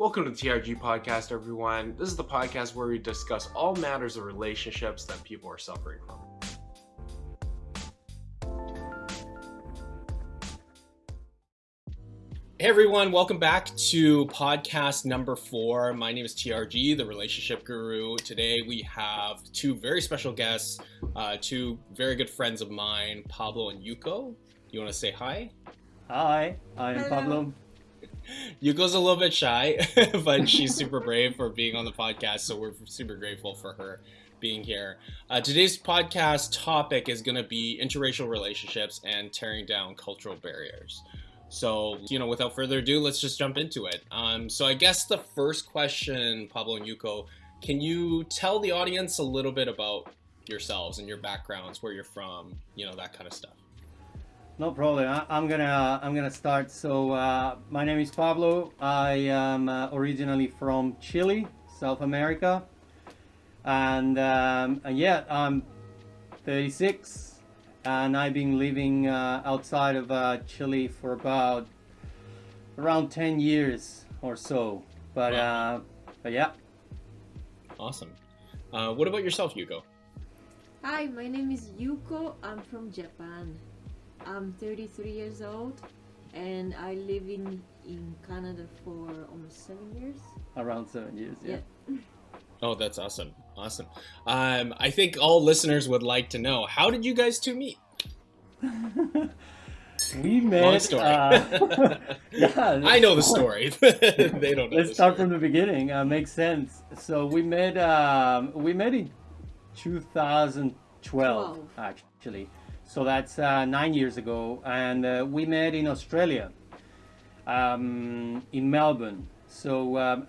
Welcome to the TRG podcast, everyone. This is the podcast where we discuss all matters of relationships that people are suffering from. Hey everyone, welcome back to podcast number four. My name is TRG, the relationship guru. Today we have two very special guests, uh, two very good friends of mine, Pablo and Yuko. You want to say hi? Hi, I'm Hello. Pablo. Yuko's a little bit shy, but she's super brave for being on the podcast, so we're super grateful for her being here. Uh, today's podcast topic is going to be interracial relationships and tearing down cultural barriers. So, you know, without further ado, let's just jump into it. Um, so, I guess the first question, Pablo and Yuko, can you tell the audience a little bit about yourselves and your backgrounds, where you're from, you know, that kind of stuff? No problem. I, I'm gonna I'm gonna start. So uh, my name is Pablo. I am uh, originally from Chile, South America, and, um, and yeah, I'm 36, and I've been living uh, outside of uh, Chile for about around 10 years or so. But uh, but yeah, Awesome. Uh, what about yourself, Yuko? Hi, my name is Yuko. I'm from Japan. I'm 33 years old and I live in, in Canada for almost seven years. around seven years. Yeah. Oh, that's awesome. Awesome. Um, I think all listeners would like to know how did you guys two meet? We met. Long story. uh, yeah, I know the story. they don't know. Let's the start story. from the beginning. Uh, makes sense. So we met. Um, we met in 2012, Twelve. actually. So that's uh, nine years ago, and uh, we met in Australia, um, in Melbourne. So um,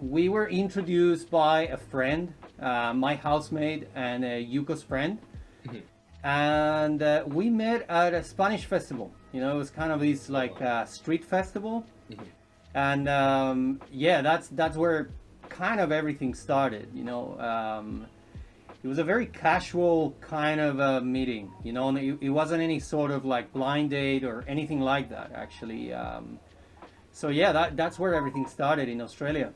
we were introduced by a friend, uh, my housemate, and uh, Yuko's friend. Mhm. And uh, we met at a Spanish festival. You know, it was kind of this like uh, street festival and um, yeah, that's that's where kind of everything started. You know, um, it was a very casual kind of a meeting. You know, and it, it wasn't any sort of like blind date or anything like that. Actually, um, so yeah, that that's where everything started in Australia.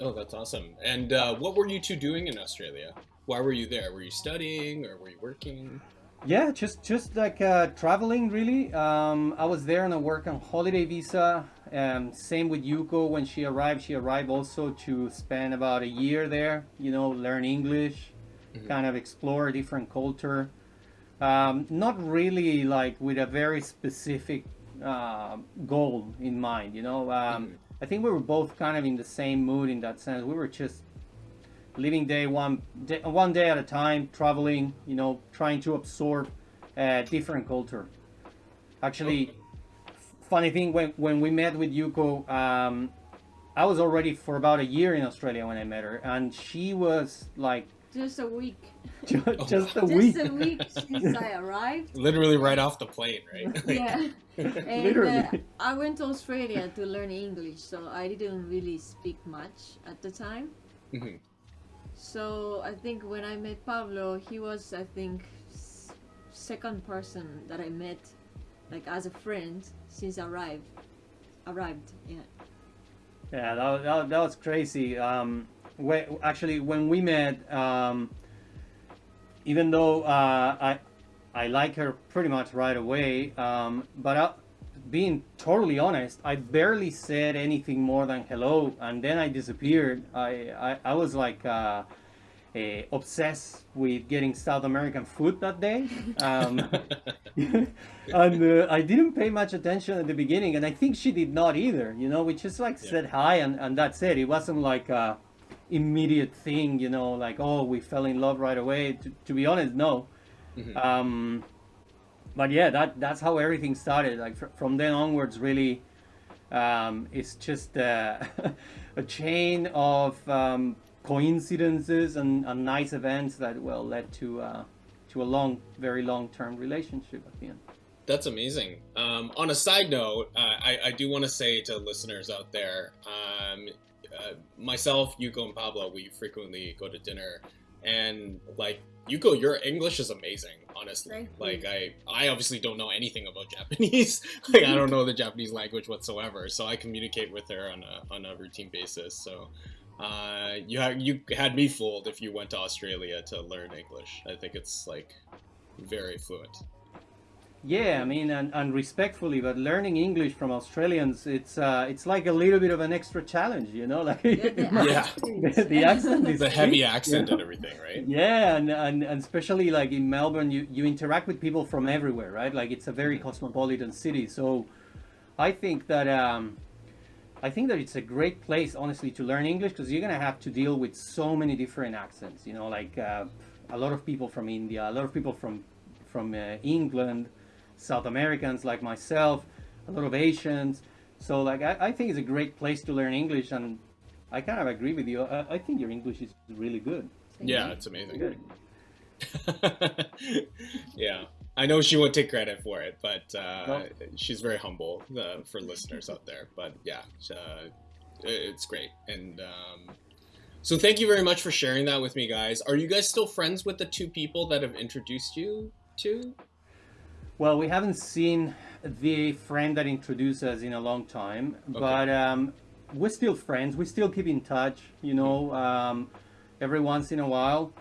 Oh, that's awesome. And uh, what were you two doing in Australia? Why were you there? Were you studying or were you working? Yeah, just just like uh, traveling really. Um, I was there on a work on holiday visa. Um, same with Yuko when she arrived. She arrived also to spend about a year there. You know, learn English, Mhm. kind of explore a different culture. Um, not really like with a very specific uh, goal in mind. You know, um, Mhm. I think we were both kind of in the same mood in that sense. We were just living day one day, one day at a time, traveling. You know, trying to absorb uh, different culture. Actually, funny thing when when we met with Yuko, um, I was already for about a year in Australia when I met her, and she was like Just a week. ju- just a week. Just a week since I arrived. Literally right off the plane, right? Yeah. And Literally. uh, I went to Australia to learn English, so I didn't really speak much at the time. Mhm. So I think when I met Pablo, he was I think s- second person that I met, like as a friend since I arrived. Arrived, yeah. Yeah, that, that, that was crazy. Um, we, actually, when we met, um, even though uh, I I like her pretty much right away, um, but I, being totally honest, I barely said anything more than hello, and then I disappeared. I I, I was like. Uh, eh, obsessed with getting South American food that day. Um, and uh, I didn't pay much attention at the beginning, and I think she did not either. You know, we just like Yeah. said hi, and, and that's it. It wasn't like a immediate thing, you know, like oh we fell in love right away. To, to be honest, no. Mhm. Um, but yeah, that that's how everything started. Like fr- from then onwards, really, um, it's just uh, a chain of um, coincidences and, and nice events that well led to uh, to a long, very long term relationship at the end. That's amazing. Um, on a side note, uh, I, I do want to say to listeners out there, um, uh, myself, Yuko, and Pablo, we frequently go to dinner, and like Yuko, your English is amazing. honestly. Like I I obviously don't know anything about Japanese. like I don't know the Japanese language whatsoever. So I communicate with her on a on a routine basis. So uh, you had you had me fooled if you went to Australia to learn English. I think it's like very fluent. Yeah, I mean, and, and respectfully, but learning English from Australians, it's uh, it's like a little bit of an extra challenge, you know, like Yeah, the Yeah. accent. the, the accent is The heavy tricky, accent you and everything, right? Yeah, and, and, and especially like in Melbourne, you, you interact with people from everywhere, right? Like it's a very cosmopolitan city. So I think that um, I think that it's a great place, honestly, to learn English because you're gonna have to deal with so many different accents. You know, like uh, a lot of people from India, a lot of people from from uh, England, South Americans like myself, a lot of Asians. So like I, I think it's a great place to learn English, and I kind of agree with you. I, I think your English is really good. Thank Yeah, you. it's amazing. Good. yeah, I know she won't take credit for it, but uh, No. she's very humble uh, for listeners out there. But yeah, uh, it's great. And um, so, thank you very much for sharing that with me, guys. Are you guys still friends with the two people that have introduced you to? Well, we haven't seen the friend that introduced us in a long time, but um, we're still friends. We still keep in touch, you know, um, every once in a while.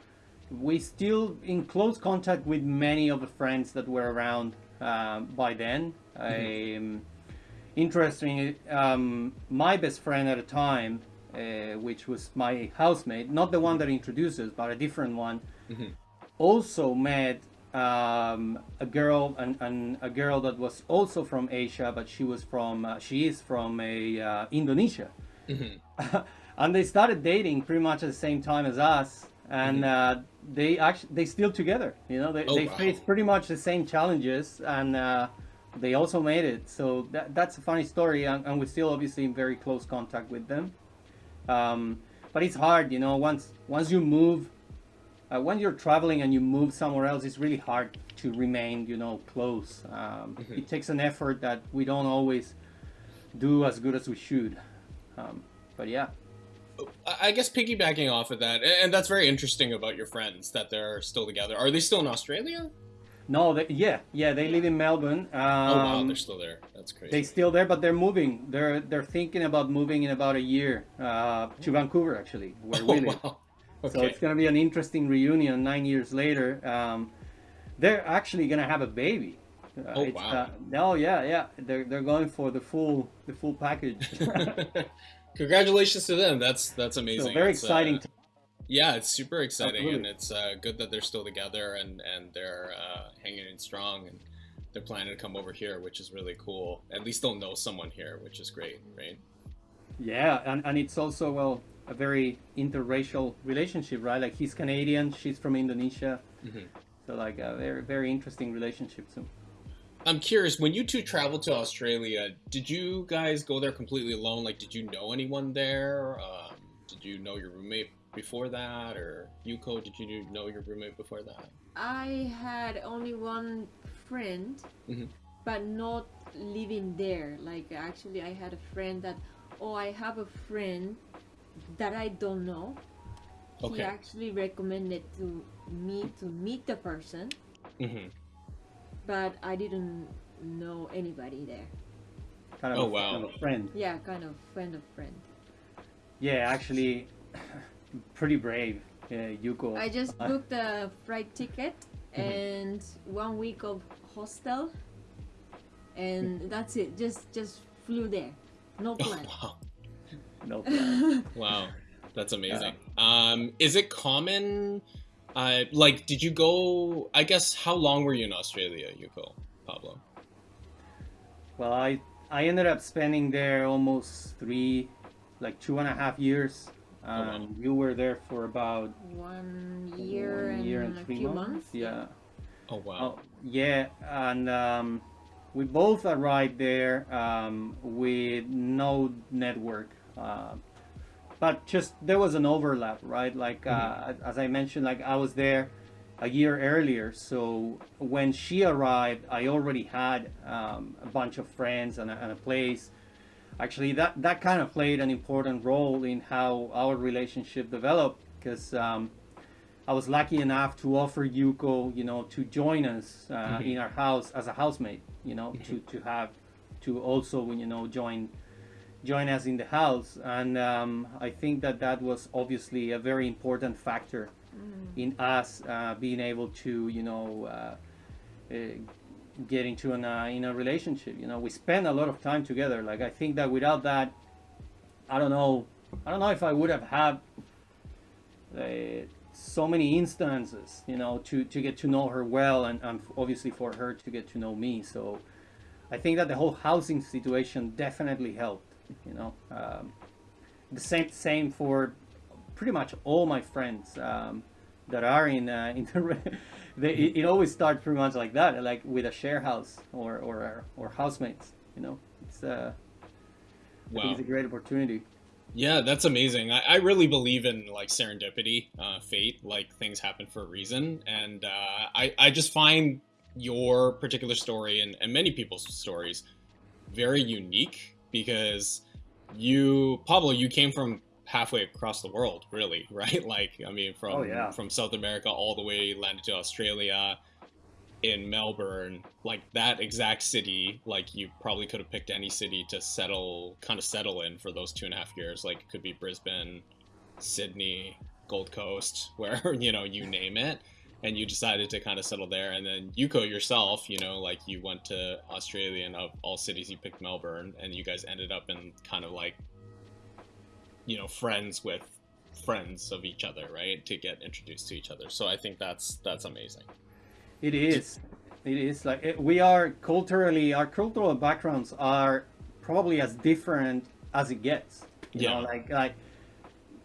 We still in close contact with many of the friends that were around um, by then. Um, interesting, um, my best friend at the time, uh, which was my housemate, not the one that introduced us, but a different one, also met um, a girl and, a girl that was also from Asia, but she was from uh, she is from a uh, Indonesia, and they started dating pretty much at the same time as us, and uh, they actually they still together. You know, they, Oh, they wow. faced pretty much the same challenges, and uh, they also made it. So that, that's a funny story, and, and we're still obviously in very close contact with them. Um, but it's hard, you know. Once once you move uh, when you're traveling and you move somewhere else, it's really hard to remain, you know, close. Um, It takes an effort that we don't always do as good as we should. Um, but yeah, I I guess piggybacking off of that, and that's very interesting about your friends that they're still together. Are they still in Australia? no, they, yeah, yeah, they live in Melbourne. Um, Oh wow, they're still there. That's crazy. they still there, but they're moving. They're they're thinking about moving in about a year uh, to Vancouver, actually, where we oh live. wow. So it's gonna be an interesting reunion nine years later. Um, they're actually gonna have a baby. Uh, Oh, wow. Uh, oh yeah, yeah. They're they're going for the full the full package. Congratulations to them. That's that's amazing. so very It's, uh, exciting. to, yeah, it's super exciting, and it's uh, good that they're still together and and they're uh, hanging in strong, and they're planning to come over here, which is really cool. At least they'll know someone here, which is great, right? yeah, and, and it's also well a very interracial relationship, right? Like he's Canadian, she's from Indonesia. Mhm. So like a very very interesting relationship. So I'm curious. When you two traveled to Australia, did you guys go there completely alone? Like, did you know anyone there? Um, did you know your roommate before that, or Yuko? Did you know your roommate before that? I had only one friend, Mhm. but not living there. Like actually, I had a friend that, oh, I have a friend that I don't know. He actually recommended to me to meet the person, hmm but I didn't know anybody there. kind of Oh, a, wow. kind of a friend. Yeah, kind of friend of friend. Yeah, actually, pretty brave, uh, Yuko. I just booked a flight ticket and one week of hostel, and that's it. Just just flew there, no plan. wow. No plan. Wow, that's amazing. Um, is it common? Uh, like, did you go? I guess how long were you in Australia, You Yuko, Pablo? Well, I I ended up spending there almost three, like two and a half years. Um, wow. You were there for about One year, one and, year a and three few months. months. Yeah. Oh wow. Oh, yeah, and um, we both arrived there um, with no network, uh, but just there was an overlap, right? Like uh, as I mentioned, like I was there a year earlier, so when she arrived, I already had um, a bunch of friends and a, and a place. Actually, that that kind of played an important role in how our relationship developed because. Um, I was lucky enough to offer Yuko, you know, to join us uh, Mhm. in our house as a housemate, you know, Mhm. to, to have, to also, when you know, join, join us in the house. And um, I think that that was obviously a very important factor in us uh, being able to, you know, uh, uh, get into an, uh, in a relationship. You know, we spend a lot of time together. Like I think that without that, I don't know, I don't know if I would have had uh, so many instances, you know, to, to get to know her well, and, and obviously for her to get to know me. So I think that the whole housing situation definitely helped. You know, um, the same same for pretty much all my friends um, that are in uh, in the. They, it, it always starts pretty much like that, like with a share house or or or housemates. You know, it's uh, I think it's a great opportunity. Yeah, that's amazing. I, I really believe in like serendipity, uh, fate, like things happen for a reason. And uh, I, I just find your particular story and, and many people's stories very unique because you, Pablo, you came from halfway across the world, really, right? Like, I mean, from, Oh, yeah. from South America all the way landed to Australia in Melbourne, like that exact city, like you probably could have picked any city to settle, kind of settle in for those two and a half years. Like it could be Brisbane, Sydney, Gold Coast, where you know you name it, and you decided to kind of settle there. And then Yuko yourself, you know, like you went to Australia, and of all cities, you picked Melbourne, and you guys ended up in kind of like, you know, friends with friends of each other, right? To get introduced to each other. So I think that's that's amazing. It is. It is like it, we are culturally, our cultural backgrounds are probably as different as it gets. You know, Yeah. like like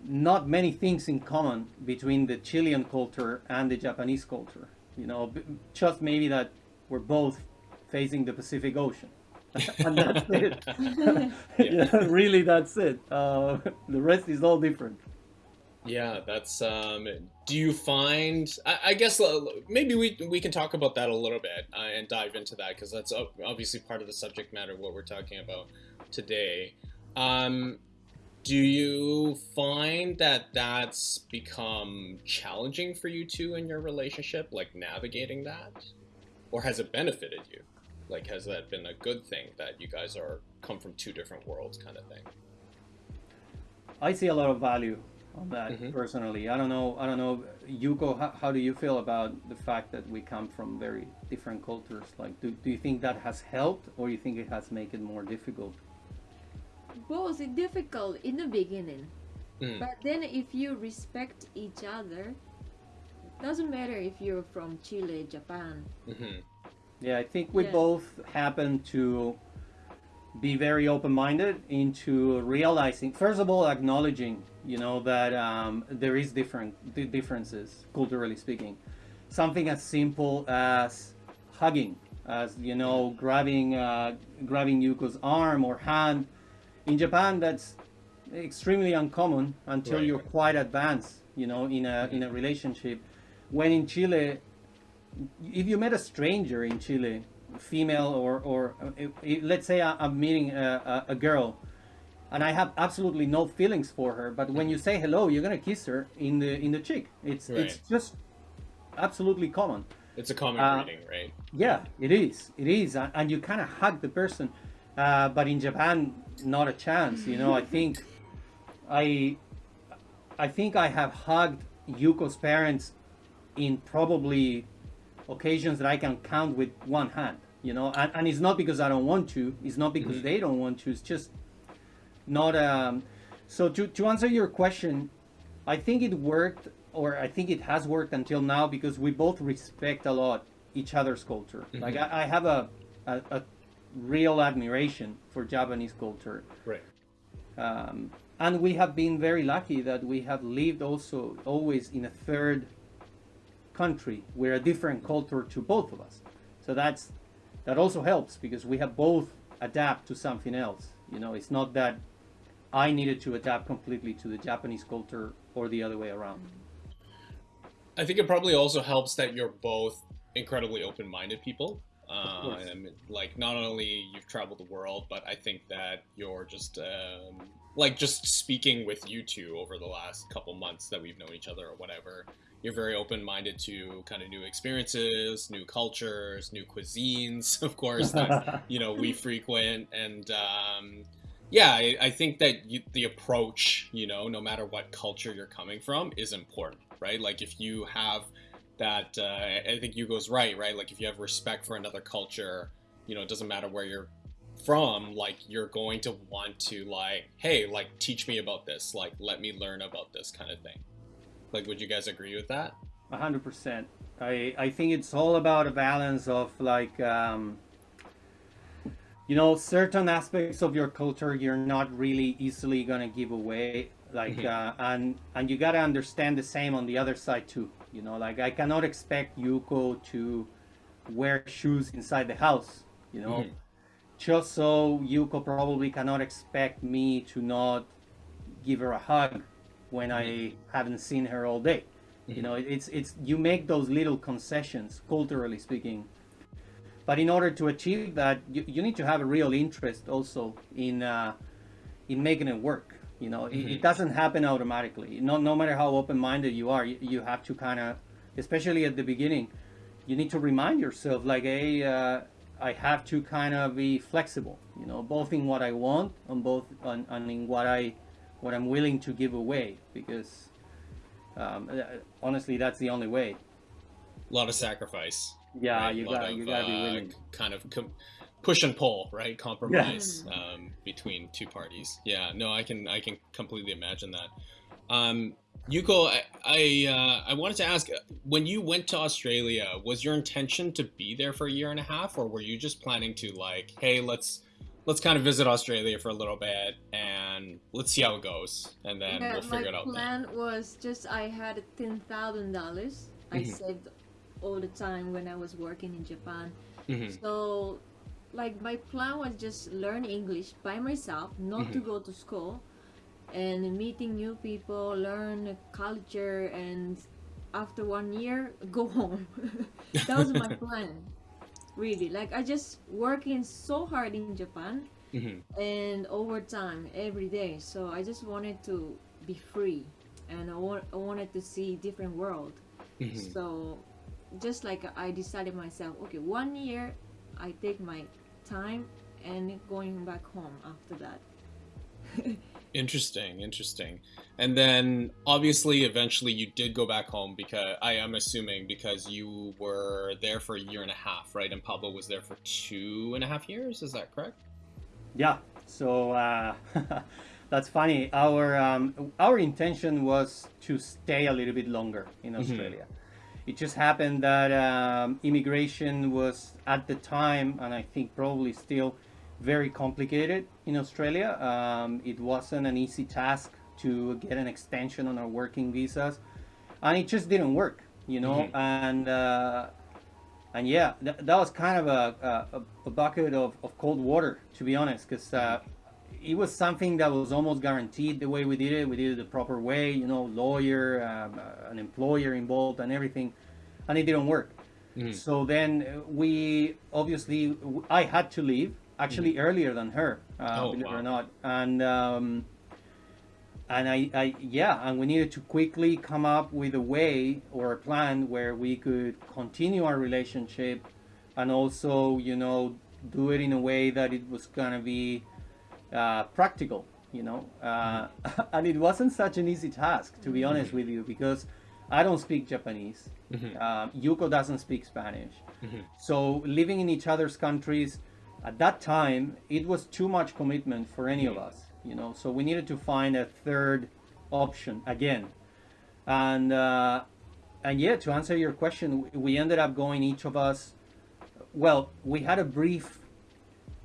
not many things in common between the Chilean culture and the Japanese culture. You know, just maybe that we're both facing the Pacific Ocean, and that's it. yeah, really, that's it. Uh, the rest is all different. Yeah, that's. Um, do you find? I, I guess uh, maybe we we can talk about that a little bit uh, and dive into that because that's obviously part of the subject matter of what we're talking about today. Um, do you find that that's become challenging for you two in your relationship, like navigating that, or has it benefited you? Like, has that been a good thing that you guys are come from two different worlds, kind of thing? I see a lot of value on that Mhm. personally. I don't know. I don't know, Yuko. How, how do you feel about the fact that we come from very different cultures? Like, do, do you think that has helped, or you think it has made it more difficult? Both it's difficult in the beginning, Mm. but then if you respect each other, doesn't matter if you're from Chile, Japan. hmm Yeah, I think we Yeah. both happen to be very open-minded into realizing, first of all, acknowledging, you know, that um, there is different di- differences culturally speaking. Something as simple as hugging, as you know, grabbing uh, grabbing Yuko's arm or hand. In Japan, that's extremely uncommon until Right. you're quite advanced, you know, in a in a relationship. When in Chile, if you met a stranger in Chile, female or or uh, let's say I'm meeting a, a, a girl, and I have absolutely no feelings for her, but when you say hello, you're gonna kiss her in the in the cheek. It's it's just absolutely common. It's a common Uh, greeting, right? Yeah, it is. It is, and you kind of hug the person. Uh, but in Japan, not a chance. You know, I think I, I think I have hugged Yuko's parents in probably occasions that I can count with one hand. You know, and, and it's not because I don't want to. It's not because Mhm. they don't want to. It's just not. Um, so to to answer your question, I think it worked, or I think it has worked until now because we both respect a lot each other's culture. Like Mhm. I, I have a, a a real admiration for Japanese culture, Right. um, and we have been very lucky that we have lived also always in a third country. We're a different culture to both of us, so that's that also helps because we have both adapt to something else. You know, it's not that I needed to adapt completely to the Japanese culture or the other way around. I think it probably also helps that you're both incredibly open-minded people. Uh, and, like not only you've traveled the world, but I think that you're just um, like just speaking with you two over the last couple months that we've known each other or whatever. You're very open-minded to kind of new experiences, new cultures, new cuisines, of course. That you know we frequent and um, yeah I, I think that you, the approach you know no matter what culture you're coming from is important right like if you have that uh, i think Yuko's right right like if you have respect for another culture you know it doesn't matter where you're from like you're going to want to like hey like teach me about this like let me learn about this kind of thing like would you guys agree with that A hundred percent. I I think it's all about a balance of like um, you know certain aspects of your culture you're not really easily gonna give away. Like Mhm. uh, and and you gotta understand the same on the other side too. You know, like I cannot expect Yuko to wear shoes inside the house. You know, Mhm. just so Yuko probably cannot expect me to not give her a hug when I haven't seen her all day. You know, it's it's you make those little concessions, culturally speaking. But in order to achieve that, you, you need to have a real interest also in uh, in making it work. You know, it, it Mhm. doesn't happen automatically. No, no matter how open-minded you are, you, you have to kind of, especially at the beginning, you need to remind yourself like, hey, uh, I have to kind of be flexible. You know, both in what I want and both and, and in what I what I'm willing to give away because um, uh, honestly, that's the only way. a lot of sacrifice Yeah, right? you got you got to be uh, willing. kind of com- push and pull, right? Compromise um, between two parties. Yeah, no, I can I can completely imagine that. Um, Yuko, I I, uh, I wanted to ask, when you went to Australia, was your intention to be there for a year and a half, or were you just planning to like, hey, let's let's kind of visit Australia for a little bit and let's see how it goes, and then yeah, we'll figure it out. Then. plan was just I had ten thousand dollars. I Mhm. saved all the time when I was working in Japan. Mhm. So, like my plan was just learn English by myself, not to Mhm. go to school, and meeting new people, learn culture, and after one year, go home. that was my plan, really. Like I just working so hard in Japan Mhm. and overtime every day. So I just wanted to be free, and I, want, I wanted to see different world. Mhm. So just like I decided myself, okay, one year I take my time and going back home after that. Interesting, interesting. And then obviously eventually you did go back home because I am assuming because you were there for a year and a half, right? And Pablo was there for two and a half years, is that correct? Yeah. So uh, that's funny. Our um, our intention was to stay a little bit longer in Mhm. Australia. It just happened that um, immigration was at the time, and I think probably still, very complicated in Australia. Um, it wasn't an easy task to get an extension on our working visas, and it just didn't work. You know, Mhm. and. Uh, and yeah, th- that was kind of a, a, a bucket of, of cold water, to be honest, because uh, it was something that was almost guaranteed the way we did it. We did it the proper way, you know, lawyer, um, uh, an employer involved, and everything, and it didn't work. Mhm. So then uh, we obviously, I had to leave actually earlier than her, uh, Oh, believe it or not, and. Um, and I, I yeah and we needed to quickly come up with a way or a plan where we could continue our relationship and also you know do it in a way that it was gonna be uh, practical you know? Uh, and it wasn't such an easy task to be honest with you because i don't speak japanese. Mhm. uh, yuko doesn't speak spanish. Mhm. so living in each other's countries at that time it was too much commitment for any of us you know? So we needed to find a third option again. And uh, and yeah to answer your question we ended up going each of us well we had a brief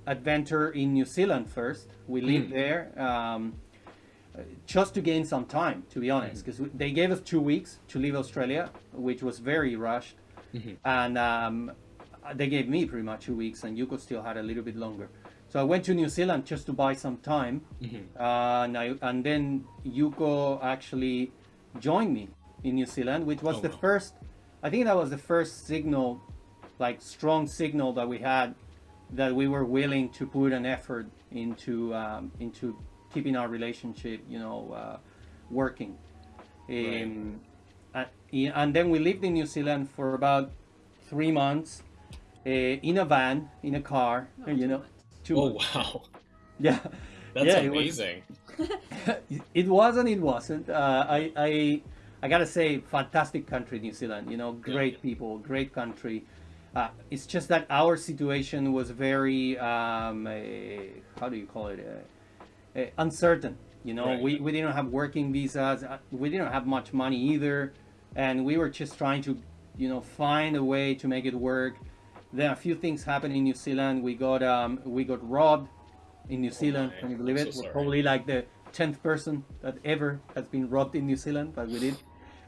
adventure in new zealand first we lived Mm. there um, just to gain some time to be honest because they gave us two weeks to leave australia which was very rushed Mhm. and um, they gave me pretty much two weeks and yuko still had a little bit longer so i went to new zealand just to buy some time Mhm. uh, and, I, and then yuko actually joined me in new zealand which was Oh, the wow. first i think that was the first signal like strong signal that we had that we were willing to put an effort into um, into keeping our relationship, you know, uh, working. Um, uh, and then we lived in New Zealand for about three months uh, in a van, in a car, Not you know. much. Two Oh months. wow, Yeah. that's Yeah, it was- amazing. it was and it wasn't. Uh, I, I, I gotta say, fantastic country, New Zealand. You know, great people, great country. Uh, it's just that our situation was very, um, eh, how do you call it, uh, uh, uncertain. You know, Right. we, we didn't have working visas. uh, We didn't have much money either, and we were just trying to, you know, find a way to make it work. Then a few things happened in New Zealand. We got um, we got robbed in New Zealand. Can you believe I'm it? so We're sorry. probably like the tenth person that ever has been robbed in New Zealand, but we did,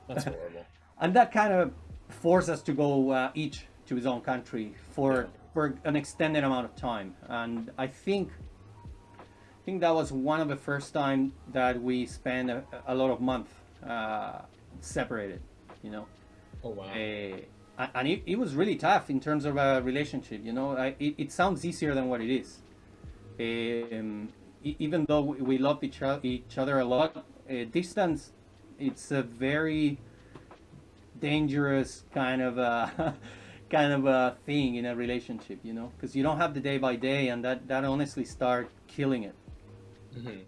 That's horrible. and that kind of forced us to go uh, each to his own country for for an extended amount of time. And I think I think that was one of the first time that we spent a, a lot of month uh, separated. You know. Oh wow. Uh, and it, it was really tough in terms of a relationship. You know, I, it, it sounds easier than what it is. Um, even though we loved each, each other a lot, uh, distance, it's a very dangerous kind of a kind of a thing in a relationship. You know, because you don't have the day by day, and that that honestly start killing it. Mhm.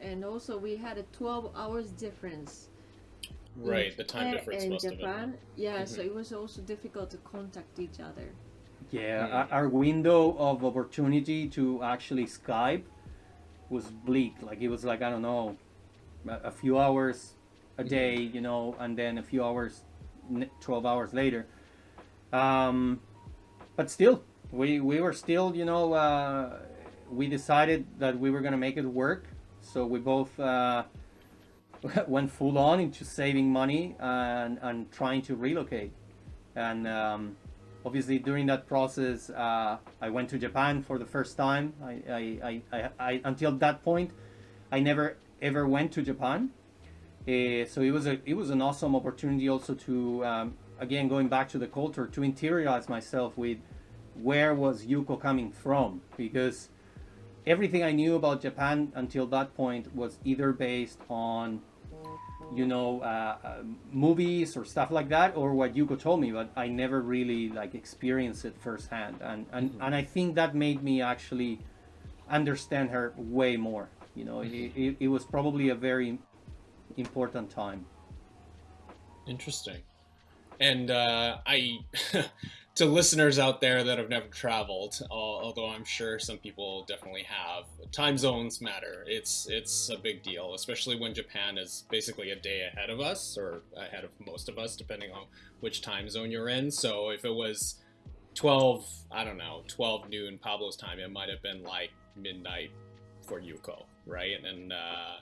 And also, we had a 12 hours difference. Right, the time difference and must have been. Japan. Yeah, so Mhm. it was also difficult to contact each other. Yeah, Hmm. our, our window of opportunity to actually Skype was bleak. Like it was like I don't know, a, a few hours a day, you know, and then a few hours, twelve hours later. Um, but still, we we were still, you know, uh, we decided that we were gonna make it work. So we both uh, went full on into saving money and and trying to relocate, and. Um, obviously during that process uh, i went to japan for the first time I, I, I, I, I until that point i never ever went to japan uh, so it was a it was an awesome opportunity also to um, again going back to the culture to interiorize myself with where was yuko coming from because everything i knew about japan until that point was either based on you know uh, uh, movies or stuff like that or what Yuko told me but I never really like experienced it firsthand. And and, and I think that made me actually understand her way more you know. It, it, it was probably a very important time. Interesting. And uh, I, to listeners out there that have never traveled, although I'm sure some people definitely have, time zones matter. It's it's a big deal, especially when Japan is basically a day ahead of us or ahead of most of us, depending on which time zone you're in. So if it was 12, I don't know, 12 noon Pablo's time, it might have been like midnight for Yuko, right? And uh,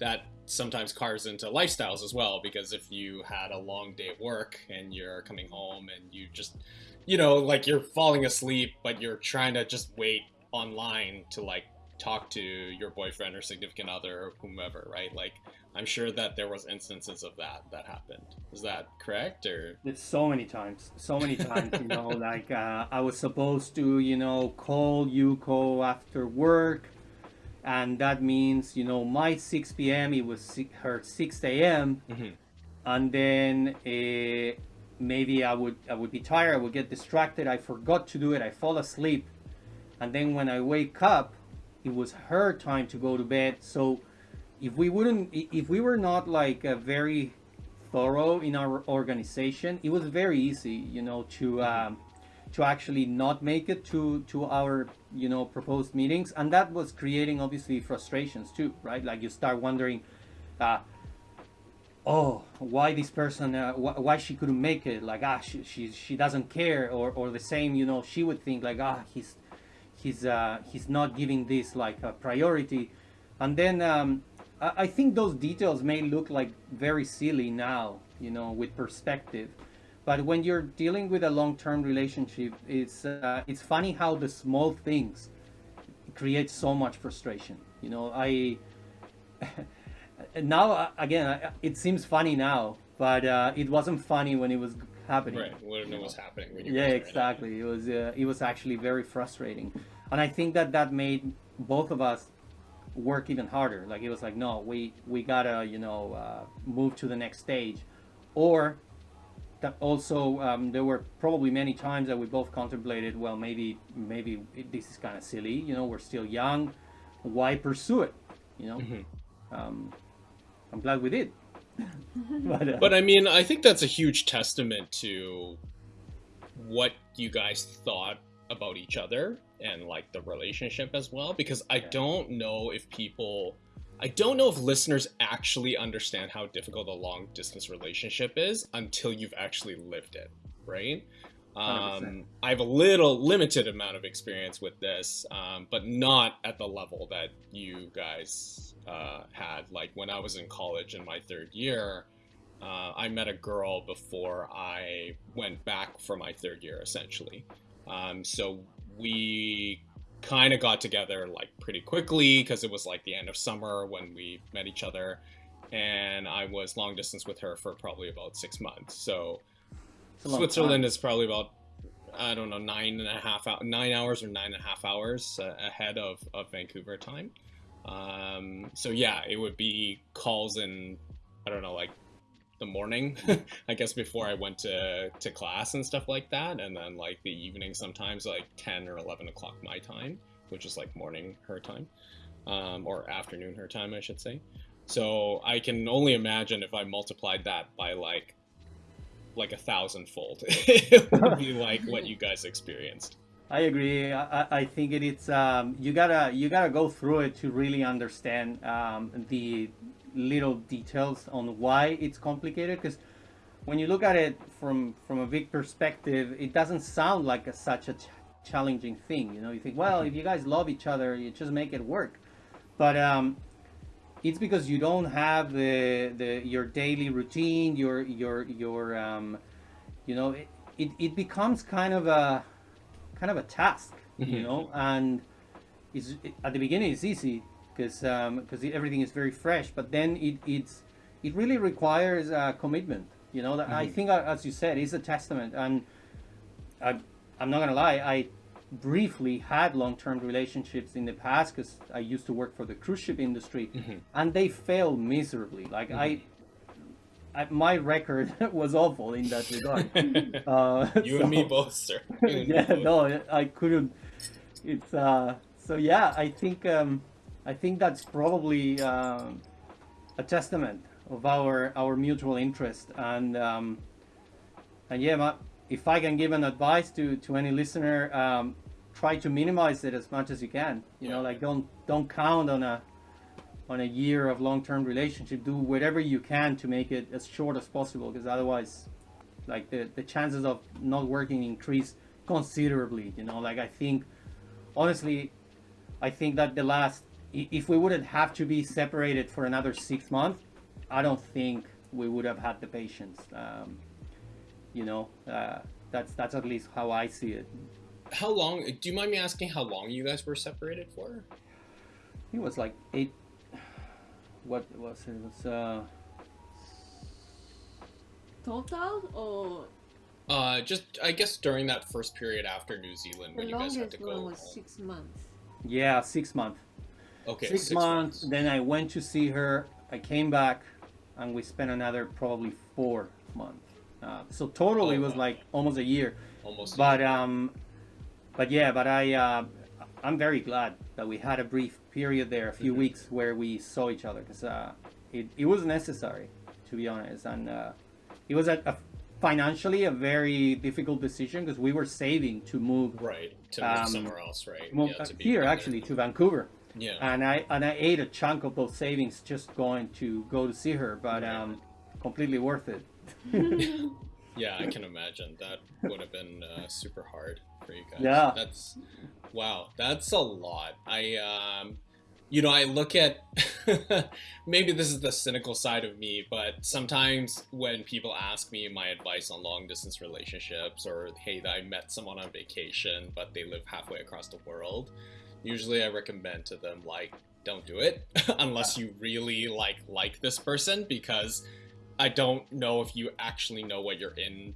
that sometimes carves into lifestyles as well because if you had a long day of work and you're coming home and you just you know like you're falling asleep but you're trying to just wait online to like talk to your boyfriend or significant other or whomever right? Like i'm sure that there was instances of that that happened. Is that correct or? It's so many times so many times you know like uh, I was supposed to you know call Yuko after work and that means you know my 6 p.m it was her 6 a.m Mhm. and then uh, maybe i would i would be tired i would get distracted i forgot to do it i fall asleep. And then when i wake up it was her time to go to bed. So if we wouldn't if we were not like a very thorough in our organization it was very easy you know to um, to actually not make it to to our you know proposed meetings. And that was creating obviously frustrations too right? Like you start wondering uh, oh why this person uh, wh- why she couldn't make it? Like ah she, she she doesn't care. Or or the same you know she would think like ah he's he's uh he's not giving this like a priority. And then um I, I think those details may look like very silly now you know with perspective but when you're dealing with a long-term relationship it's uh, it's funny how the small things create so much frustration you know i now uh, again it seems funny now but uh, it wasn't funny when it was happening. Right. Wouldn't know what's happening. When Yeah, guys are in it. exactly. It was uh, it was actually very frustrating, and I think that that made both of us work even harder. Like it was like, no, we we gotta you know uh, move to the next stage, or that also um, there were probably many times that we both contemplated, well, maybe maybe this is kind of silly. You know, we're still young. Why pursue it? You know. Mhm. Um, I'm glad we did. but, uh, But I mean, I think that's a huge testament to what you guys thought about each other and like the relationship as well. Because I Yeah. don't know if people, I don't know if listeners actually understand how difficult a long distance relationship is until you've actually lived it, right? Um, I have a little limited amount of experience with this, um, but not at the level that you guys uh, had. Like when I was in college in my third year, uh, I met a girl before I went back for my third year, essentially. Um, so we kind of got together like pretty quickly because it was like the end of summer when we met each other, and I was long distance with her for probably about six months. So it's a long Switzerland time. is probably about I don't know nine and a half hou- nine hours or nine and a half hours uh, ahead of, of Vancouver time. Um, so yeah, it would be calls in I don't know like the morning, I guess before I went to to class and stuff like that, and then like the evening sometimes like ten or eleven o'clock my time, which is like morning her time, um, or afternoon her time I should say. So I can only imagine if I multiplied that by like like a thousandfold. it would be like what you guys experienced. I agree. I, I- I think it, it's um, you gotta you gotta go through it to really understand um, the little details on why it's complicated. Because when you look at it from from a big perspective, it doesn't sound like a, such a ch- challenging thing. You know, you think, well, if you guys love each other, you just make it work. But um, it's because you don't have the the your daily routine, your your your um, you know, it, it, it becomes kind of a kind of a task, you Mhm. know, and it's it, at the beginning it's easy because because everything is very fresh, but then it it's it really requires uh, commitment. You know, that I Mhm. think uh, as you said, it's a testament, and I I'm not gonna lie, I briefly had long-term relationships in the past because I used to work for the cruise ship industry, Mhm. and they failed miserably. Like I. I, my record was awful in that regard. Uh, you and me both, sir. Me yeah, both. no, I couldn't. It's uh. So yeah, I think um, I think that's probably um, a testament of our our mutual interest and um, and yeah, if I can give an advice to to any listener, um, try to minimize it as much as you can. You know, like don't don't count on a on a year of long-term relationship. Do whatever you can to make it as short as possible, because otherwise, like the the chances of not working increase considerably. You know, like I think, honestly, I think that the last, if we wouldn't have to be separated for another six months, I don't think we would have had the patience. Um, you know, uh, that's that's at least how I see it. How long? Do you mind me asking how long you guys were separated for? It was like eight. What was it? It was uh, Total or Uh, just I guess during that first period after New Zealand the when you guys had to longest go. one was home. six months. yeah, six months. Okay, six, months, Then I went to see her. I came back, and we spent another probably four months. Uh, so total, Oh, it was wow. like almost a year. almost. But um, but yeah, but I uh, I'm very glad that we had a brief period there, a few Mhm. weeks where we saw each other because uh, it it was necessary, to be honest, and uh, it was a, a financially a very difficult decision because we were saving to move. right to move um, somewhere else, right? move Yeah, uh, to be here actually to Vancouver, Yeah. and I and I ate a chunk of those savings just going to go to see her, but Right. um, completely worth it. Yeah, I can imagine that would have been uh, super hard for you guys. Yeah. that's wow, that's a lot. I um, you know, I look at maybe this is the cynical side of me, but sometimes when people ask me my advice on long distance relationships, or hey, I met someone on vacation but they live halfway across the world, usually I recommend to them like don't do it unless you really like like this person because I don't know if you actually know what you're in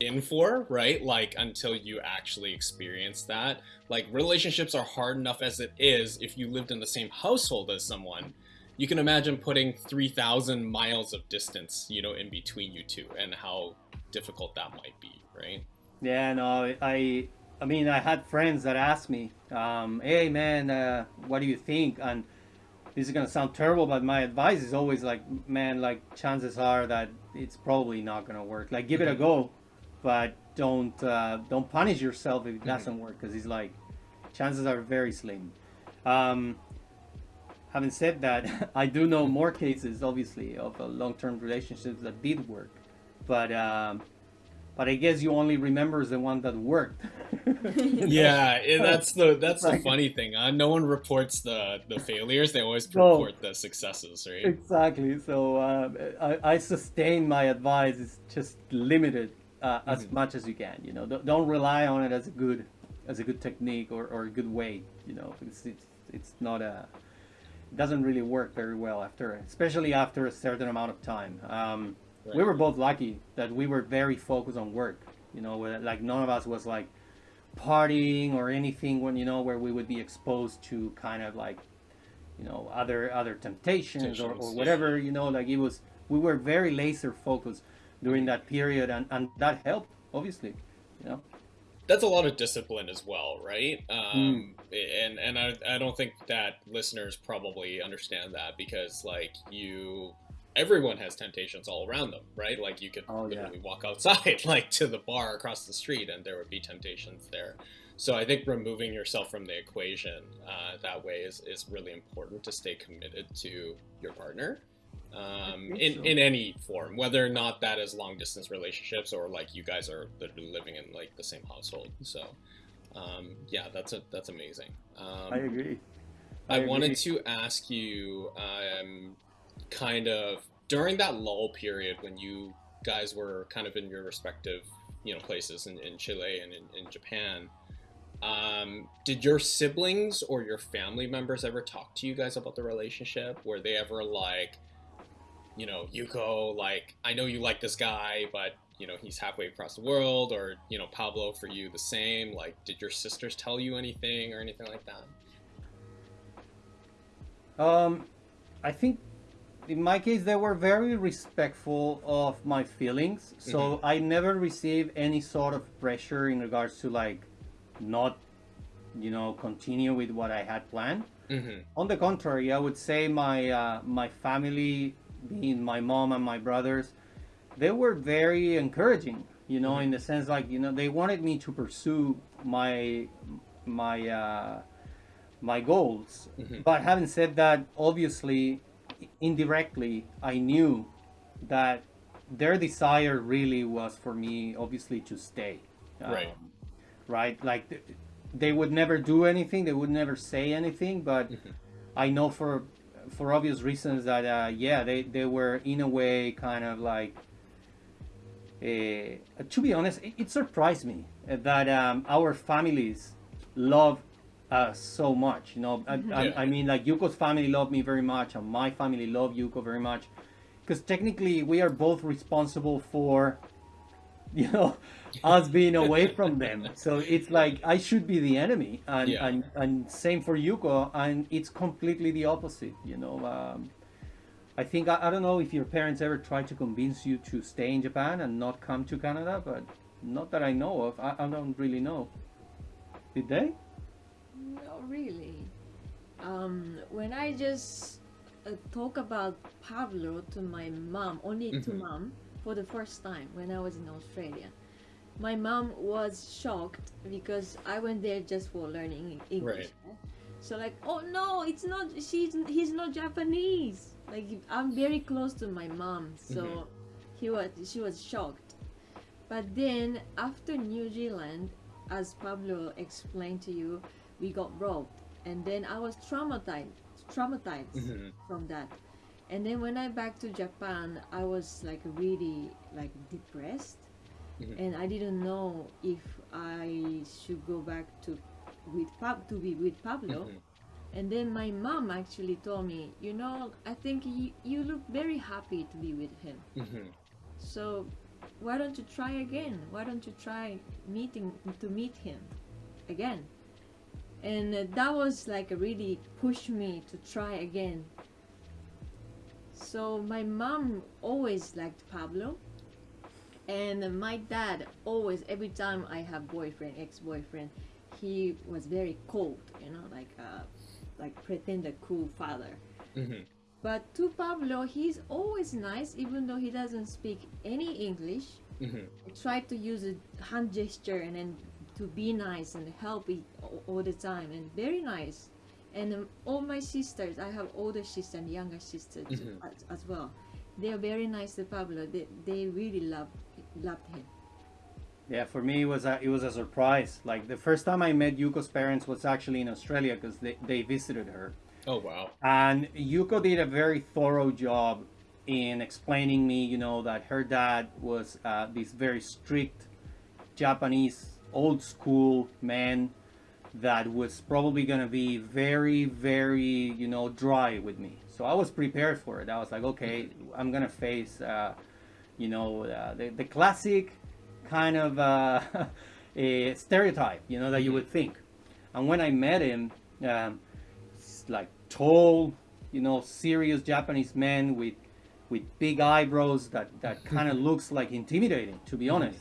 in for, right? Like until you actually experience that. Like relationships are hard enough as it is if you lived in the same household as someone. You can imagine putting 3,000 miles of distance, you know, in between you two and how difficult that might be, right? Yeah, no, I, I mean, I had friends that asked me, um, "Hey, man, uh, what do you think?" And this is gonna sound terrible, but my advice is always like, "Man, like chances are that it's probably not gonna work. Like, give it a Mhm. go, but don't uh, don't punish yourself if it Mhm. doesn't work, because it's like chances are very slim." Um, having said that, I do know more cases, obviously, of uh, long-term relationships that did work, but. Um, but I guess you only remembers the one that worked. Yeah, it, that's the that's the funny thing. Uh, no one reports the the failures; they always No. report the successes, right? Exactly. So uh, I, I sustain my advice. is just limited uh, as Mhm. much as you can. You know, don't, don't rely on it as a good as a good technique or, or a good way. You know, it's it's, it's not a it doesn't really work very well after, especially after a certain amount of time. Um, We were both lucky that we were very focused on work. You know, where, like none of us was like partying or anything when you know where we would be exposed to kind of like you know other other temptations or, or whatever you know like it was we were very laser focused during that period and and that helped obviously you know that's a lot of discipline as well, right? Um, And and I, I don't think that listeners probably understand that because like you, everyone has temptations all around them, right? Like you could Oh, yeah. literally walk outside like to the bar across the street and there would be temptations there. So I think removing yourself from the equation uh, that way is, is really important to stay committed to your partner. Um, in, so. in any form, whether or not that is long distance relationships or like you guys are literally living in like the same household. So, um, yeah, that's a, that's amazing. Um, i agree I, I wanted to ask you, um, kind of during that lull period when you guys were kind of in your respective, you know, places in, in Chile and in, in Japan. Um, did your siblings or your family members ever talk to you guys about the relationship? Were they ever like, you know, Yuko, like, I know you like this guy, but you know he's halfway across the world, or you know Pablo for you the same. Like, did your sisters tell you anything or anything like that? Um, I think in my case they were very respectful of my feelings, so Mhm. I never received any sort of pressure in regards to like not, you know, continue with what I had planned. Mm-hmm. On the contrary, I would say my uh, my family, being my mom and my brothers, they were very encouraging. You know, in the sense like you know they wanted me to pursue my my uh, my goals. Mhm. But having said that, obviously, indirectly, I knew that their desire really was for me, obviously, to stay. Right. Um, right. Like th- they would never do anything. They would never say anything. But Mhm. I know for for obvious reasons that uh, yeah, they they were in a way kind of like. Uh, to be honest, it, it surprised me that um, our families love us so much. You know, I, Yeah. I, I mean, like Yuko's family loved me very much, and my family loved Yuko very much, because technically we are both responsible for, you know, us being away from them. So it's like I should be the enemy, and Yeah. and, and same for Yuko, and it's completely the opposite. You know. Um, I think I, I don't know if your parents ever tried to convince you to stay in Japan and not come to Canada, but not that I know of. I, I don't really know. Did they? Not really. Um, when I just uh, talk about Pablo to my mom, only to Mhm. mom, for the first time when I was in Australia, my mom was shocked because I went there just for learning English. Right. So like, oh no, it's not. She's he's not Japanese. Like I'm very close to my mom, so Mhm. he was she was shocked. But then after New Zealand, as Pablo explained to you, we got robbed, and then I was traumatized, traumatized Mhm. from that. And then when I back to Japan, I was like really like depressed, Mhm. and I didn't know if I should go back to with Pab to be with Pablo. Mhm. And then my mom actually told me, you know, I think you, you look very happy to be with him. Mhm. So why don't you try again? Why don't you try meeting to meet him again? And that was like really pushed me to try again. So my mom always liked Pablo, and my dad always every time I have boyfriend, ex-boyfriend, he was very cold, you know, like uh, like pretend a cool father. hmm But to Pablo, he's always nice, even though he doesn't speak any English. hmm I try to use a hand gesture and then to be nice and help all, all the time, and very nice. And um, all my sisters, I have older sister and younger sister too, Mhm. as, as well. They are very nice to Pablo. They, they really love loved him. Yeah, for me it was a, it was a surprise. Like the first time I met Yuko's parents was actually in Australia because they, they visited her. Oh wow. And Yuko did a very thorough job in explaining me, you know, that her dad was uh, this very strict Japanese old school man that was probably going to be very, very, you know, dry with me. So I was prepared for it. I was like, okay, I'm going to face, uh, you know, uh, the, the classic kind of uh, a stereotype, you know, that you would think. And when I met him, um, like tall, you know, serious Japanese man with with big eyebrows that that kind of looks like intimidating, to be honest.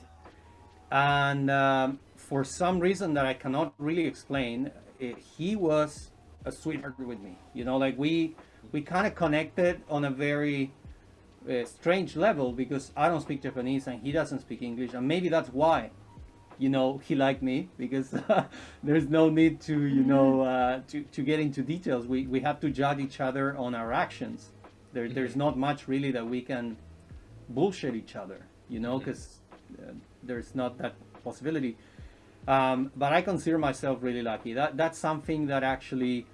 And um, for some reason that I cannot really explain, eh, he was a sweetheart with me. You know, like we we kind of connected on a very uh, strange level because I don't speak Japanese and he doesn't speak English, and maybe that's why, you know, he liked me because there's no need to, you know, uh, to to get into details. We we have to judge each other on our actions. There, there's not much really that we can bullshit each other, you know, because uh, there's not that possibility. Um, but I consider myself really lucky. That that's something that actually